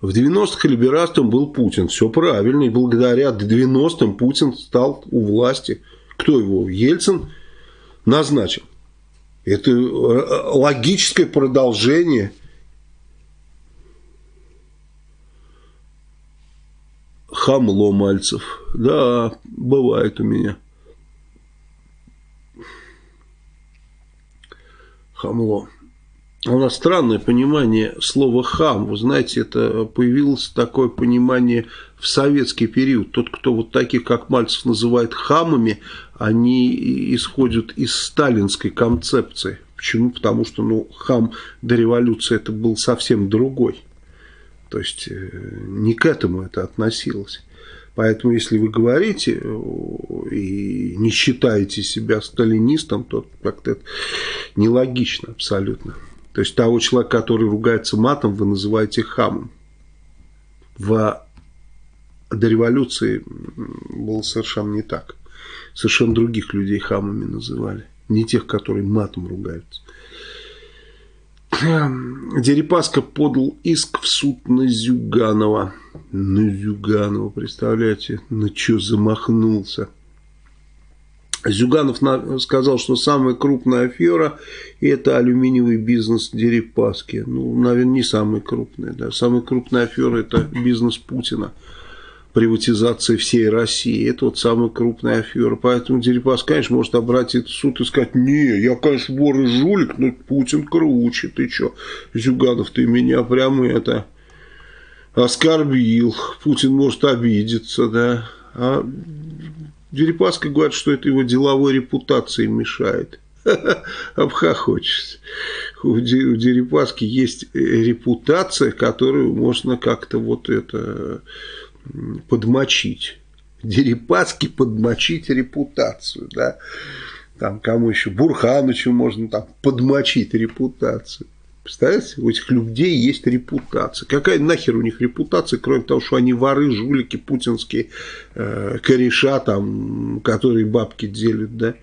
В 90-х либерастом был Путин. Все правильно. И благодаря 90-м Путин стал у власти. Кто его? Ельцин назначил. Это э, логическое продолжение хамло Мальцев. Да, бывает у меня. Хамло. У нас странное понимание слова «хам». Вы знаете, это появилось такое понимание в советский период. Тот, кто вот таких, как Мальцев, называет хамами, они исходят из сталинской концепции. Почему? Потому что ну, хам до революции это был совсем другой. То есть э, не к этому это относилось. Поэтому, если вы говорите э, и не считаете себя сталинистом, то как-то это нелогично абсолютно. То есть того человека, который ругается матом, вы называете хамом. В, до революции было совершенно не так. Совершенно других людей хамами называли. Не тех, которые матом ругаются. Дерипаска подал иск в суд на Зюганова. На Зюганова, представляете, на что замахнулся. Зюганов сказал, что самая крупная афера – это алюминиевый бизнес Дерипаски. Ну, наверное, не самый крупный. Да. Самая крупная афера – это бизнес Путина. Приватизация всей России. Это вот самая крупная афера. Поэтому Дерипас, конечно, может обратиться в суд и сказать, не, я, конечно, вор и жулик, но Путин круче. Ты что, Зюганов, ты меня прямо это оскорбил. Путин может обидеться, да. А Дерипаска говорит, что это его деловой репутации мешает. (laughs) Обхохочешься. У Дерипаски есть репутация, которую можно как-то вот это подмочить. Дерипаски подмочить репутацию, да. Там кому еще, Бурханычу можно там подмочить репутацию. Представляете, у этих людей есть репутация. Какая нахер у них репутация, кроме того, что они воры, жулики, путинские э, кореша, там, которые бабки делят, да?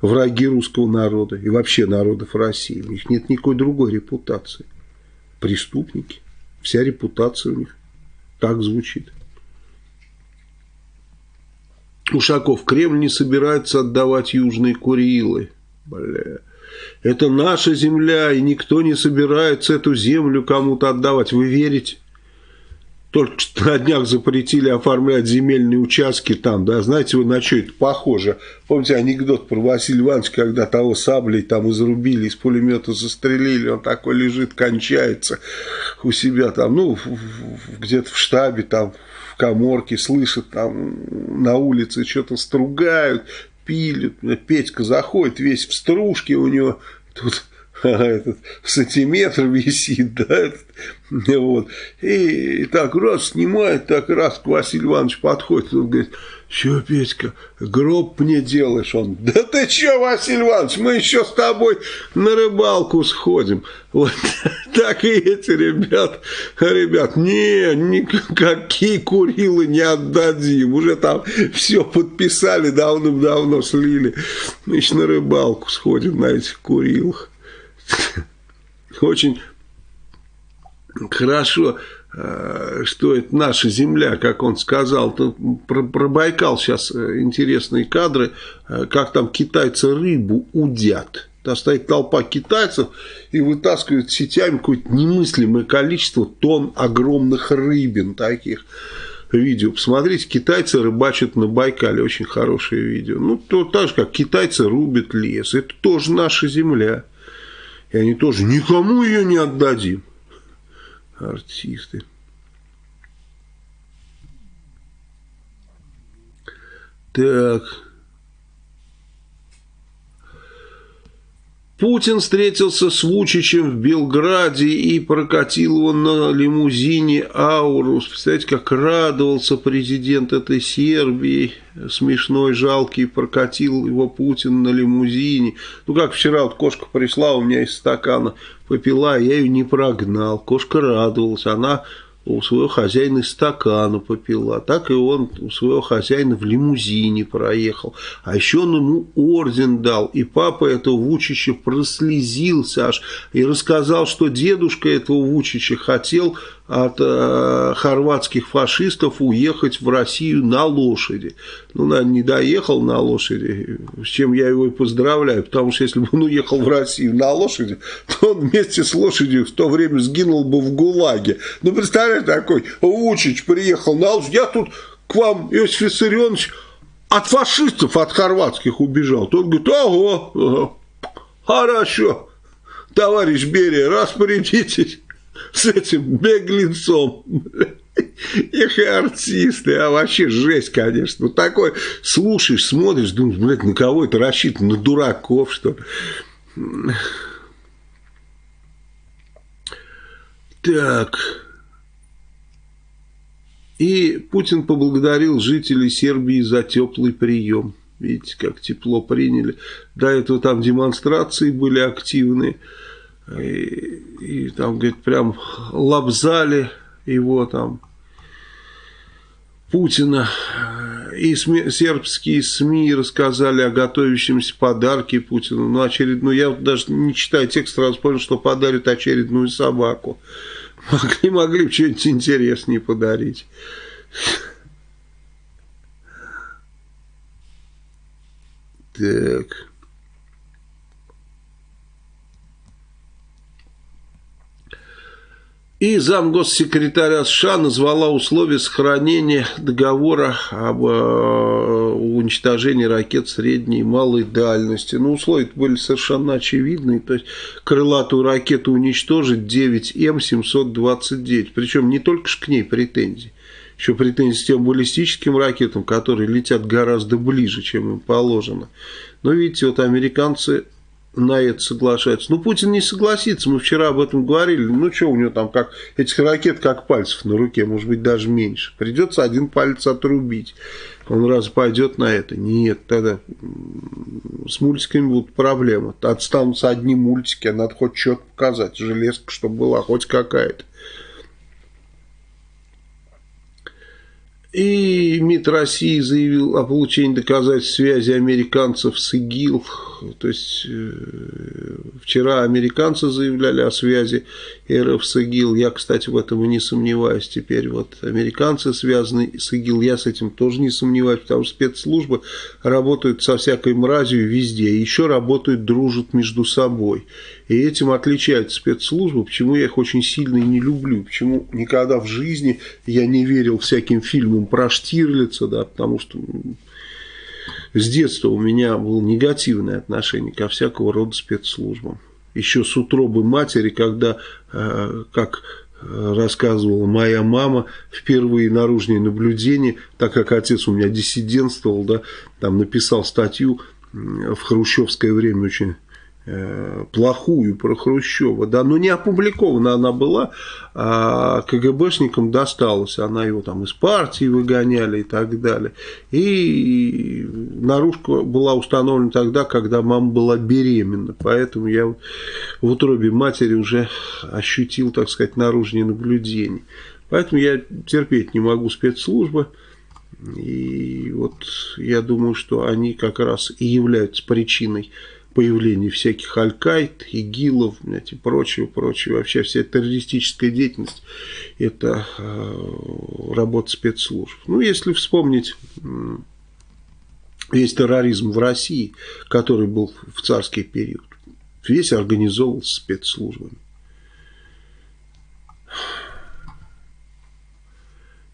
Враги русского народа и вообще народов России. У них нет никакой другой репутации. Преступники. Вся репутация у них так звучит. Ушаков, Кремль не собирается отдавать Южные Курилы. Бля. Это наша земля, и никто не собирается эту землю кому-то отдавать. Вы верите? Только что (laughs) на днях запретили оформлять земельные участки там, да, знаете, вы на что это похоже? Помните анекдот про Василия Ивановича, когда того саблей там изрубили, из пулемета застрелили, он такой лежит, кончается у себя там, ну, где-то в штабе там, в коморке, слышит там на улице что-то стругают, пилит, Петька заходит весь в стружке у него, тут (laughs) этот сантиметр висит, (laughs) да, этот, вот. И, и так раз снимает, так раз к Василию Ивановичу подходит, он говорит, что, Петька, гроб мне делаешь? Он, да ты что, Василий Иванович, мы еще с тобой на рыбалку сходим. Вот (laughs) так и эти ребят, ребят, не, никакие Курилы не отдадим. Уже там все подписали, давным-давно слили. Значит, на рыбалку сходим на этих Курилах. (laughs) Очень хорошо Э, что это наша земля, как он сказал. Про, про Байкал сейчас э, интересные кадры, э, как там китайцы рыбу удят. Там стоит толпа китайцев и вытаскивают сетями какое-то немыслимое количество тонн огромных рыбин таких видео. Посмотрите, китайцы рыбачат на Байкале. Очень хорошее видео. Ну, то так же, как китайцы рубят лес. Это тоже наша земля. И они тоже никому ее не отдадим артисты. Так. Путин встретился с Вучичем в Белграде и прокатил его на лимузине «Аурус». Представляете, как радовался президент этой Сербии, смешной, жалкий, прокатил его Путин на лимузине. Ну, как вчера вот кошка пришла, у меня из стакана попила, я ее не прогнал. Кошка радовалась, она у своего хозяина из стакана попила. Так и он у своего хозяина в лимузине проехал. А еще он ему орден дал. И папа этого Вучича прослезился аж и рассказал, что дедушка этого Вучича хотел от э, хорватских фашистов уехать в Россию на лошади. Ну, наверное, не доехал на лошади, с чем я его и поздравляю, потому что если бы он уехал в Россию на лошади, то он вместе с лошадью в то время сгинул бы в ГУЛАГе. Ну, представляешь, такой Вучич приехал на лошади, я тут к вам, Иосиф Виссарионович, от фашистов, от хорватских убежал. Тот говорит, ого, ага, хорошо, товарищ Берия, распорядитесь с этим беглецом. Эх, и артисты, а вообще жесть, конечно. Ну, такой слушаешь, смотришь, думаешь, блядь, на кого это рассчитано? На дураков, что? Так. И Путин поблагодарил жителей Сербии за теплый прием. Видите, как тепло приняли. До этого там демонстрации были активные. И, и там, говорит, прям лобзали его там, Путина. И СМИ, сербские СМИ рассказали о готовящемся подарке Путину. Ну, очередную, я даже не читаю текст, сразу понял, что подарят очередную собаку. Могли, могли бы что-нибудь интереснее подарить. Так. И замгоссекретаря США назвала условия сохранения договора об э, уничтожении ракет средней и малой дальности. Ну, условия были совершенно очевидные. То есть, крылатую ракету уничтожить 9М729. Причем не только ж к ней претензии. Еще претензии к тем баллистическим ракетам, которые летят гораздо ближе, чем им положено. Но видите, вот американцы на это соглашаются. Ну, Путин не согласится, мы вчера об этом говорили. Ну, что у него там, как этих ракет, как пальцев на руке, может быть, даже меньше. Придется один палец отрубить. Он раз пойдет на это? Нет, тогда с мультиками будут проблемы. Отстанутся одни мультики, а надо хоть что-то показать. Железка, чтобы была хоть какая-то. И МИД России заявил о получении доказательств связи американцев с ИГИЛ. То есть, э, вчера американцы заявляли о связи РФ с ИГИЛ. Я, кстати, в этом и не сомневаюсь. Теперь вот американцы связаны с ИГИЛ. Я с этим тоже не сомневаюсь, потому что спецслужбы работают со всякой мразью везде. Еще работают, дружат между собой. И этим отличаются спецслужбы, почему я их очень сильно и не люблю, почему никогда в жизни я не верил всяким фильмам про Штирлица, да, потому что с детства у меня было негативное отношение ко всякого рода спецслужбам. Еще с утробы матери, когда, э, как рассказывала моя мама, впервые наружные наблюдения, так как отец у меня диссидентствовал, да, там написал статью в хрущевское время очень Э, плохую про Хрущева, да, но не опубликована она была, а КГБшникам досталась, она его там из партии выгоняли и так далее. И наружка была установлена тогда, когда мама была беременна, поэтому я в утробе матери уже ощутил, так сказать, наружные наблюдения. Поэтому я терпеть не могу спецслужбы. И вот я думаю, что они как раз и являются причиной появление всяких Аль-Каид, ИГИЛов и прочего, прочего. Вообще вся террористическая деятельность – это э, работа спецслужб. Ну, если вспомнить весь терроризм в России, который был в царский период, весь организовывался спецслужбами.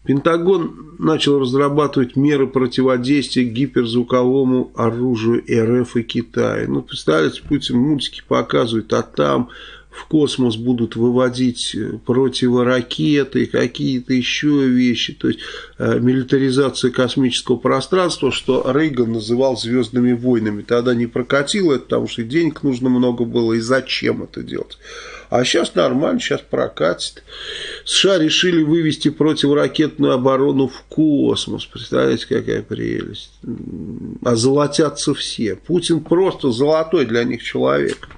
Пентагон начал разрабатывать меры противодействия гиперзвуковому оружию РФ и Китая. Ну, представляете, Путин мультики показывает, а там в космос будут выводить э, противоракеты, какие-то еще вещи. То есть, э, милитаризация космического пространства, что Рейган называл звездными войнами. Тогда не прокатило это, потому что денег нужно много было, и зачем это делать. А сейчас нормально, сейчас прокатит. США решили вывести противоракетную оборону в космос. Представляете, какая прелесть. А золотятся все. Путин просто золотой для них человек.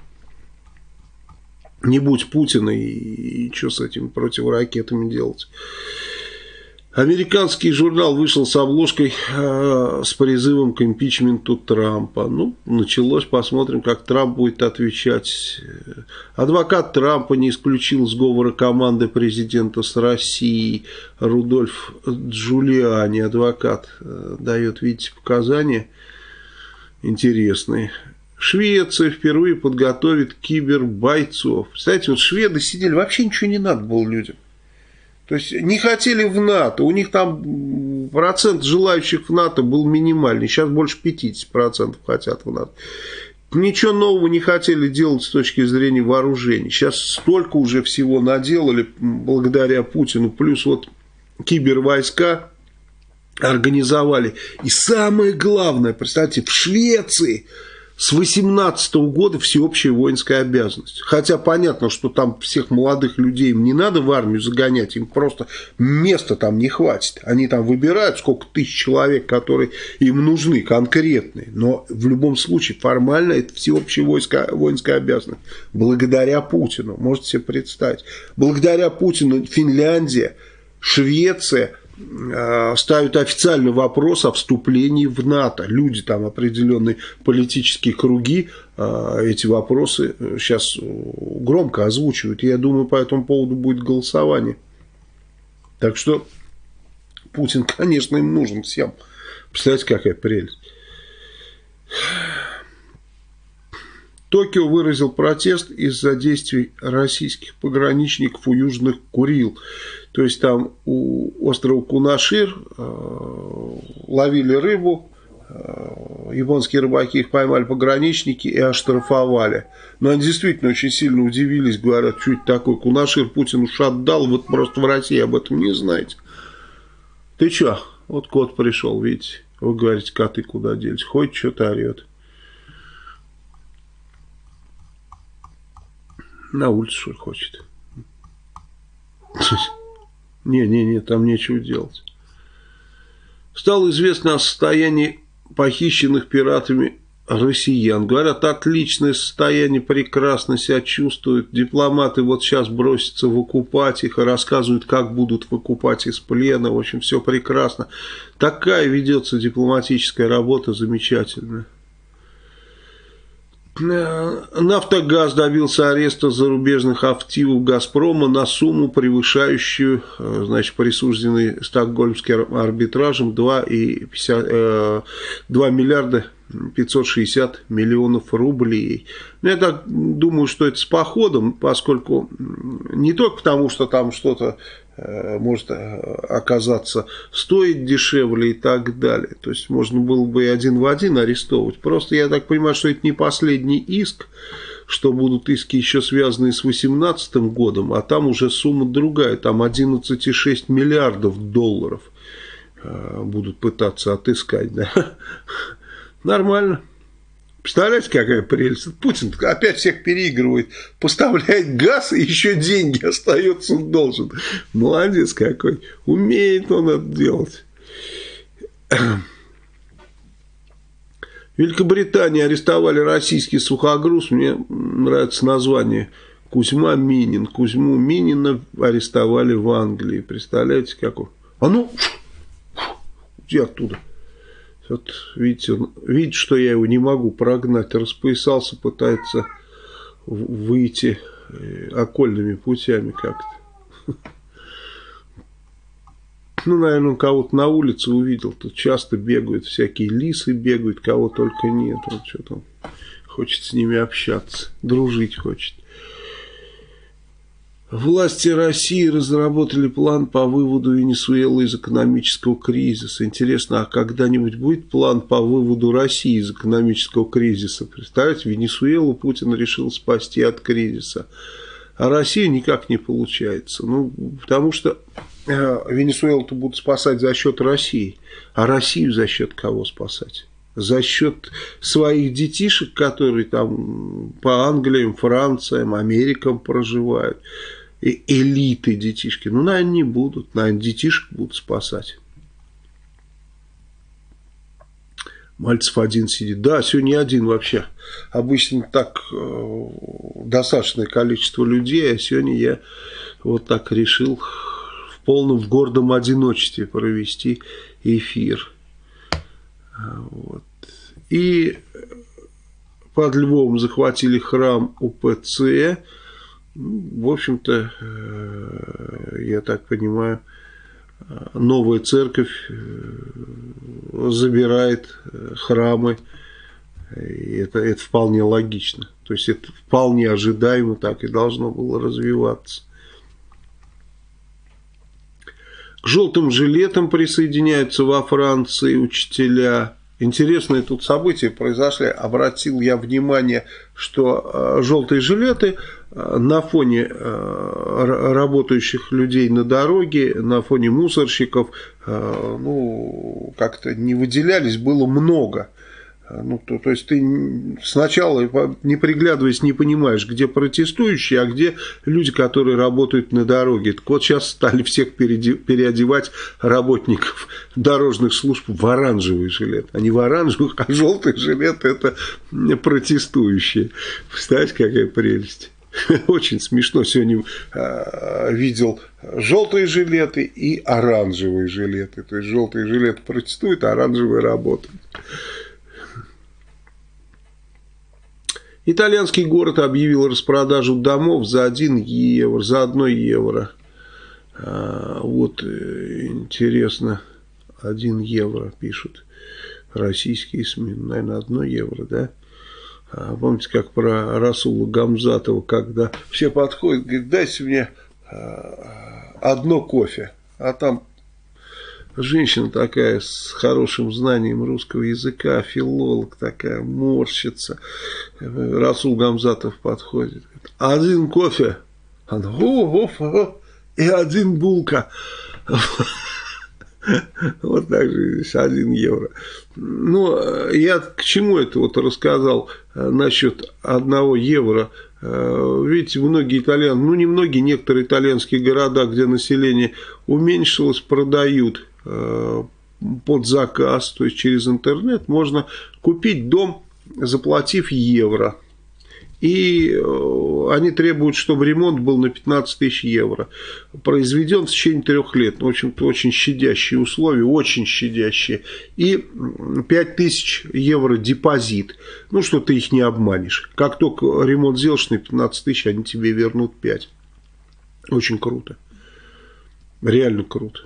Не будь Путина, и, и что с этими противоракетами делать? Американский журнал вышел с обложкой э, с призывом к импичменту Трампа. Ну, началось, посмотрим, как Трамп будет отвечать. Адвокат Трампа не исключил сговора команды президента с Россией. Рудольф Джулиани, адвокат, э, дает, видите, показания интересные. Швеция впервые подготовит кибербойцов. Кстати, вот шведы сидели, вообще ничего не надо было людям. То есть не хотели в НАТО, у них там процент желающих в НАТО был минимальный, сейчас больше 50% хотят в НАТО. Ничего нового не хотели делать с точки зрения вооружений. Сейчас столько уже всего наделали благодаря Путину. Плюс вот кибервойска организовали. И самое главное, представьте, в Швеции с 18 года всеобщая воинская обязанность. Хотя понятно, что там всех молодых людей им не надо в армию загонять, им просто места там не хватит. Они там выбирают, сколько тысяч человек, которые им нужны, конкретные. Но в любом случае формально это всеобщая войска, воинская обязанность. Благодаря Путину, можете себе представить. Благодаря Путину Финляндия, Швеция – ставят официальный вопрос о вступлении в НАТО. Люди там определенные политические круги э, эти вопросы сейчас громко озвучивают. Я думаю, по этому поводу будет голосование. Так что Путин, (laughs) конечно, им нужен всем. Представляете, какая прелесть. Токио выразил протест из-за действий российских пограничников у Южных Курил. То есть там у острова Кунашир э, ловили рыбу, э, японские рыбаки их поймали пограничники и оштрафовали. Но они действительно очень сильно удивились, говорят, что это такое, Кунашир Путин уж отдал, вот просто в России об этом не знаете. Ты что, вот кот пришел, видите, вы говорите, коты куда делись, ходит, что-то орет. На улицу, что хочет. Не-не-не, там нечего делать. Стало известно о состоянии похищенных пиратами россиян. Говорят, отличное состояние, прекрасно себя чувствуют. Дипломаты вот сейчас бросятся выкупать их и рассказывают, как будут выкупать из плена. В общем, все прекрасно. Такая ведется дипломатическая работа замечательная. Нафтогаз добился ареста зарубежных активов «Газпрома» на сумму, превышающую э, значит, присужденный стокгольмским арбитражем 2, и 50, 2 миллиарда 560 миллионов рублей. Ну, я так думаю, что это с походом, поскольку не только потому, что там что-то Э, может э, оказаться стоить дешевле и так далее. То есть можно было бы и один в один арестовывать. Просто я так понимаю, что это не последний иск, что будут иски еще связанные с 2018 годом, а там уже сумма другая, там 11,6 миллиардов долларов э, будут пытаться отыскать. Да? (laughs) Нормально. Представляете, какая прелесть? Путин опять всех переигрывает, поставляет газ и еще деньги (laughs) остается должен. Молодец какой. Умеет он это делать. Великобритании арестовали российский сухогруз. Мне нравится название Кузьма Минин. Кузьму Минина арестовали в Англии. Представляете, как он? А ну, уйди оттуда. Вот видите, он, видит, что я его не могу прогнать. Распоясался, пытается выйти э, окольными путями как-то. (laughs) Ну, наверное, он кого-то на улице увидел. Тут часто бегают всякие лисы, бегают, кого только нет. Он что там хочет с ними общаться, дружить хочет. Власти России разработали план по выводу Венесуэлы из экономического кризиса. Интересно, а когда-нибудь будет план по выводу России из экономического кризиса? Представляете, Венесуэлу Путин решил спасти от кризиса. А Россия никак не получается. Ну, потому что э, Венесуэлу-то будут спасать за счет России. А Россию за счет кого спасать? За счет своих детишек, которые там по Англиям, Франциям, Америкам проживают элиты детишки. Ну, наверное, не будут. Наверное, детишек будут спасать. Мальцев один сидит. Да, сегодня один вообще. Обычно так э, достаточное количество людей, а сегодня я вот так решил в полном в гордом одиночестве провести эфир. Вот. И под Львовом захватили храм УПЦ. Ну, в общем-то, э, я так понимаю, новая церковь э, забирает э, храмы, и это, это вполне логично. То есть это вполне ожидаемо, так и должно было развиваться. К желтым жилетам присоединяются во Франции учителя. Интересные тут события произошли. Обратил я внимание, что желтые жилеты на фоне э, работающих людей на дороге, на фоне мусорщиков, э, ну, как-то не выделялись, было много. Ну, то, то есть ты сначала, не приглядываясь, не понимаешь, где протестующие, а где люди, которые работают на дороге. Так вот сейчас стали всех переодевать работников дорожных служб в оранжевый жилет. А не в оранжевых, а желтый жилет это протестующие. Представляете, какая прелесть. (laughs) Очень смешно. Сегодня э, видел желтые жилеты и оранжевые жилеты. То есть желтые жилеты протестуют, а оранжевые работают. Итальянский город объявил распродажу домов за 1 евро, за 1 евро. А, вот э, интересно, 1 евро пишут российские СМИ. Наверное, 1 евро, да? А, помните, как про Расула Гамзатова, когда все подходят, говорят, дайте мне а, одно кофе, а там женщина такая с хорошим знанием русского языка, филолог такая, морщится. Расул Гамзатов подходит, говорит, один кофе, она, о, о, о, и один булка. (laughs) Вот так же 1 евро. Ну, я к чему это вот рассказал э, насчет 1 евро. Э, видите, многие итальяны, ну не многие, некоторые итальянские города, где население уменьшилось, продают э, под заказ, то есть через интернет можно купить дом, заплатив евро и э, они требуют, чтобы ремонт был на 15 тысяч евро. Произведен в течение трех лет. В общем-то, очень щадящие условия, очень щадящие. И 5 тысяч евро депозит. Ну, что ты их не обманешь. Как только ремонт сделаешь на 15 тысяч, они тебе вернут 5. Очень круто. Реально круто.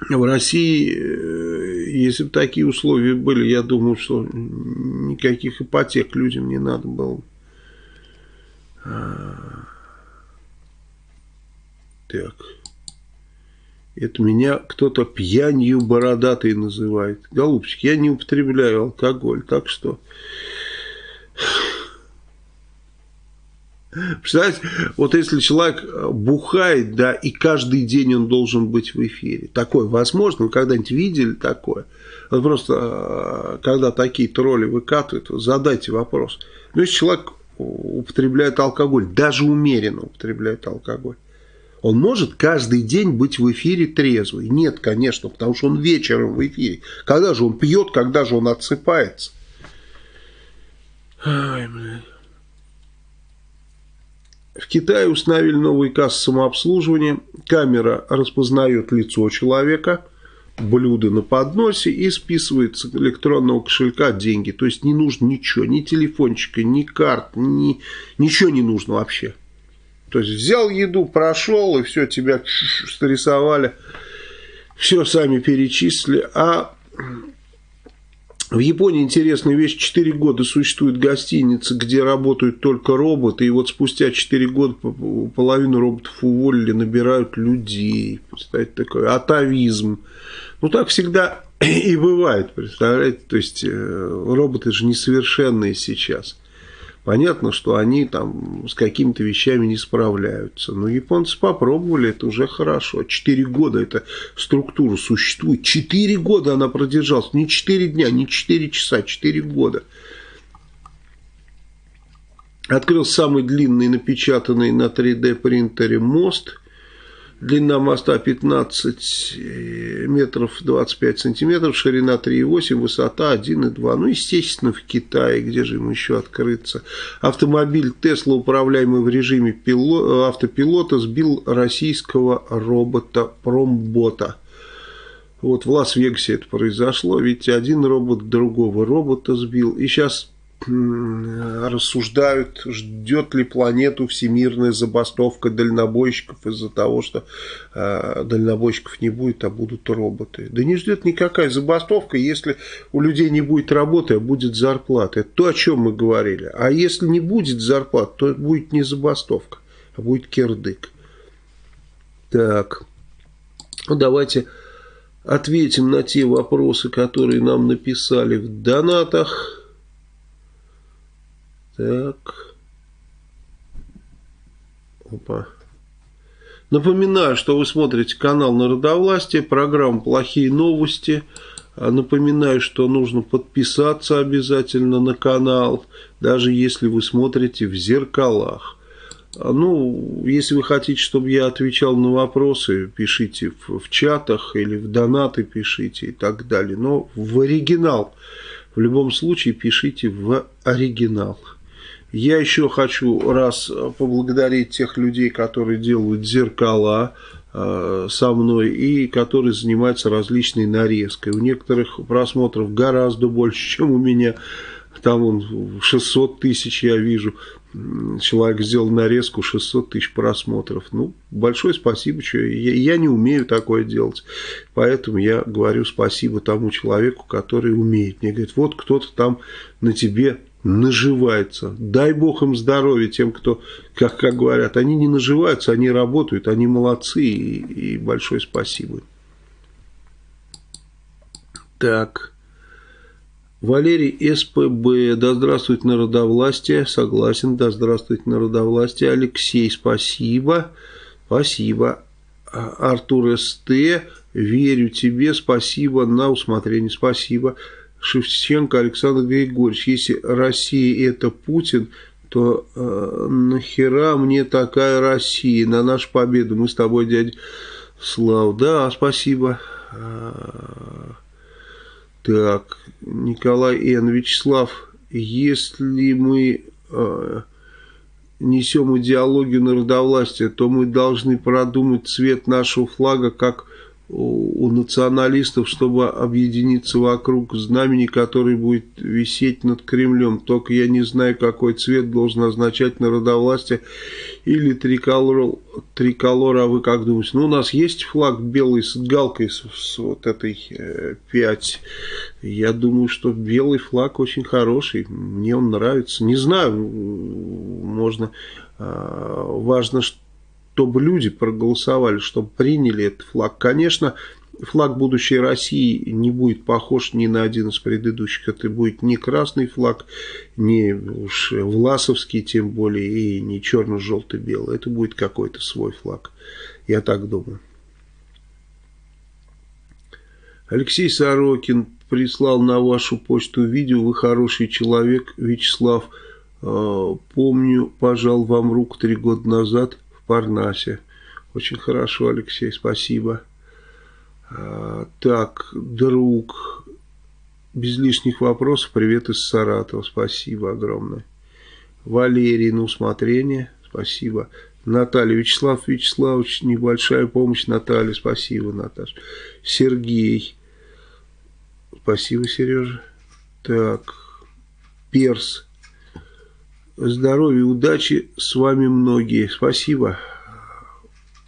В России э, если бы такие условия были, я думаю, что никаких ипотек людям не надо было. А, так. Это меня кто-то пьянью бородатой называет. Голубчик, я не употребляю алкоголь, так что... Представляете, вот если человек бухает, да, и каждый день он должен быть в эфире. Такое возможно? Вы когда-нибудь видели такое? Вот просто, э, когда такие тролли выкатывают, задайте вопрос. Ну, если человек употребляет алкоголь, даже умеренно употребляет алкоголь, он может каждый день быть в эфире трезвый? Нет, конечно, потому что он вечером в эфире. Когда же он пьет, когда же он отсыпается? Ай, В Китае установили новый кассы самообслуживания. Камера распознает лицо человека, блюдо на подносе и списывает с электронного кошелька деньги. То есть не нужно ничего, ни телефончика, ни карт, ни, ничего не нужно вообще. То есть взял еду, прошел, и все, тебя срисовали, все сами перечислили. А в Японии интересная вещь, 4 года существует гостиница, где работают только роботы, и вот спустя 4 года половину роботов уволили, набирают людей. Представляете, такой атовизм. Ну, так всегда (clears throat) и бывает, представляете, то есть э, роботы же несовершенные сейчас. Понятно, что они там с какими-то вещами не справляются. Но японцы попробовали, это уже хорошо. Четыре года эта структура существует. Четыре года она продержалась. Не четыре дня, не четыре часа, четыре года. Открыл самый длинный напечатанный на 3D принтере мост – Длина моста 15 э, метров 25 сантиметров, ширина 3,8, высота 1,2. Ну, естественно, в Китае, где же ему еще открыться. Автомобиль Тесла, управляемый в режиме пило, автопилота, сбил российского робота Промбота. Вот в Лас-Вегасе это произошло, ведь один робот другого робота сбил. И сейчас рассуждают, ждет ли планету всемирная забастовка дальнобойщиков из-за того, что э, дальнобойщиков не будет, а будут роботы. Да не ждет никакая забастовка, если у людей не будет работы, а будет зарплата. Это то, о чем мы говорили. А если не будет зарплат, то будет не забастовка, а будет кирдык. Так, ну давайте ответим на те вопросы, которые нам написали в донатах. Так. Опа. Напоминаю, что вы смотрите канал Народовластие, программа «Плохие новости». А напоминаю, что нужно подписаться обязательно на канал, даже если вы смотрите в зеркалах. А, ну, если вы хотите, чтобы я отвечал на вопросы, пишите в, в чатах или в донаты пишите и так далее. Но в оригинал. В любом случае пишите в оригинал. Я еще хочу раз поблагодарить тех людей, которые делают зеркала э, со мной и которые занимаются различной нарезкой. У некоторых просмотров гораздо больше, (laughs) чем у меня. Там он 600 тысяч, я вижу. Человек сделал нарезку 600 тысяч просмотров. Ну, большое спасибо. Что я, я не умею такое делать. Поэтому я говорю спасибо тому человеку, который умеет. Мне говорит, вот кто-то там на тебе наживается. Дай бог им здоровья тем, кто, как, как говорят, они не наживаются, они работают, они молодцы и, и большое спасибо. Так. Валерий СПБ, да здравствует народовластие, согласен, да здравствует народовластие. Алексей, спасибо, спасибо. А, Артур СТ, верю тебе, спасибо, на усмотрение, спасибо. Шевченко Александр Григорьевич, если Россия это Путин, то э, нахера мне такая Россия на нашу победу? Мы с тобой, дядя Слав. Да, спасибо. А, так, Николай Н. Вячеслав, если мы э, несем идеологию народовластия, то мы должны продумать цвет нашего флага как у националистов, чтобы объединиться вокруг знамени, который будет висеть над Кремлем. Только я не знаю, какой цвет должен означать народовластие или триколор, триколор а вы как думаете? Ну, у нас есть флаг белый с галкой, с, с вот этой э, 5. Я думаю, что белый флаг очень хороший, мне он нравится. Не знаю, можно... Э, важно, что чтобы люди проголосовали, чтобы приняли этот флаг. Конечно, флаг будущей России не будет похож ни на один из предыдущих. Это будет не красный флаг, не уж власовский тем более, и не черно-желто-белый. Это будет какой-то свой флаг. Я так думаю. Алексей Сорокин прислал на вашу почту видео. Вы хороший человек, Вячеслав. Э, помню, пожал вам руку три года назад Парнасе. Очень хорошо, Алексей, спасибо. Э, так, друг, без лишних вопросов, привет из Саратова, спасибо огромное. Валерий, на усмотрение, спасибо. Наталья, Вячеслав Вячеславович, небольшая помощь, Наталья, спасибо, Наташа. Сергей, спасибо, Сережа. Так, Перс, здоровья, удачи, с вами многие, спасибо,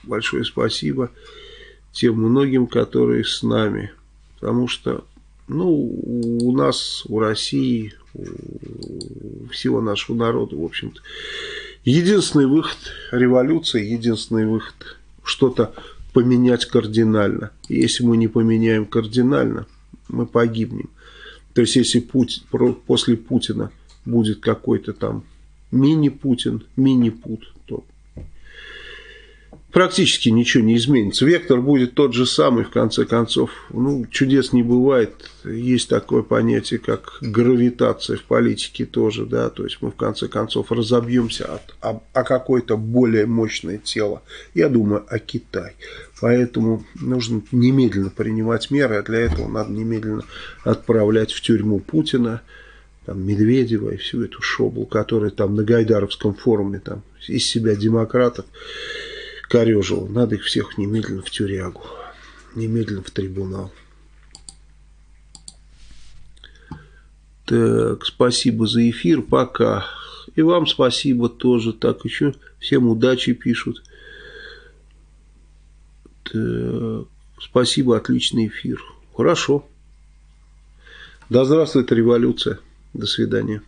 большое спасибо тем многим, которые с нами, потому что, ну, у нас, у России, у всего нашего народа, в общем-то, Единственный выход – революция, единственный выход – что-то поменять кардинально. если мы не поменяем кардинально, мы погибнем. То есть, если Путин, после Путина будет какой-то там мини-Путин, мини-Пут, практически ничего не изменится. Вектор будет тот же самый, в конце концов. Ну, чудес не бывает. Есть такое понятие, как гравитация в политике тоже, да, то есть мы в конце концов разобьемся от, о, о какое-то более мощное тело. Я думаю о Китае. Поэтому нужно немедленно принимать меры, а для этого надо немедленно отправлять в тюрьму Путина, там, Медведева и всю эту шоблу, которая там на Гайдаровском форуме там, из себя демократов корежил. Надо их всех немедленно в тюрягу, немедленно в трибунал. Так, спасибо за эфир, пока. И вам спасибо тоже. Так, еще всем удачи пишут. Так, спасибо, отличный эфир. Хорошо. Да здравствует революция. До свидания.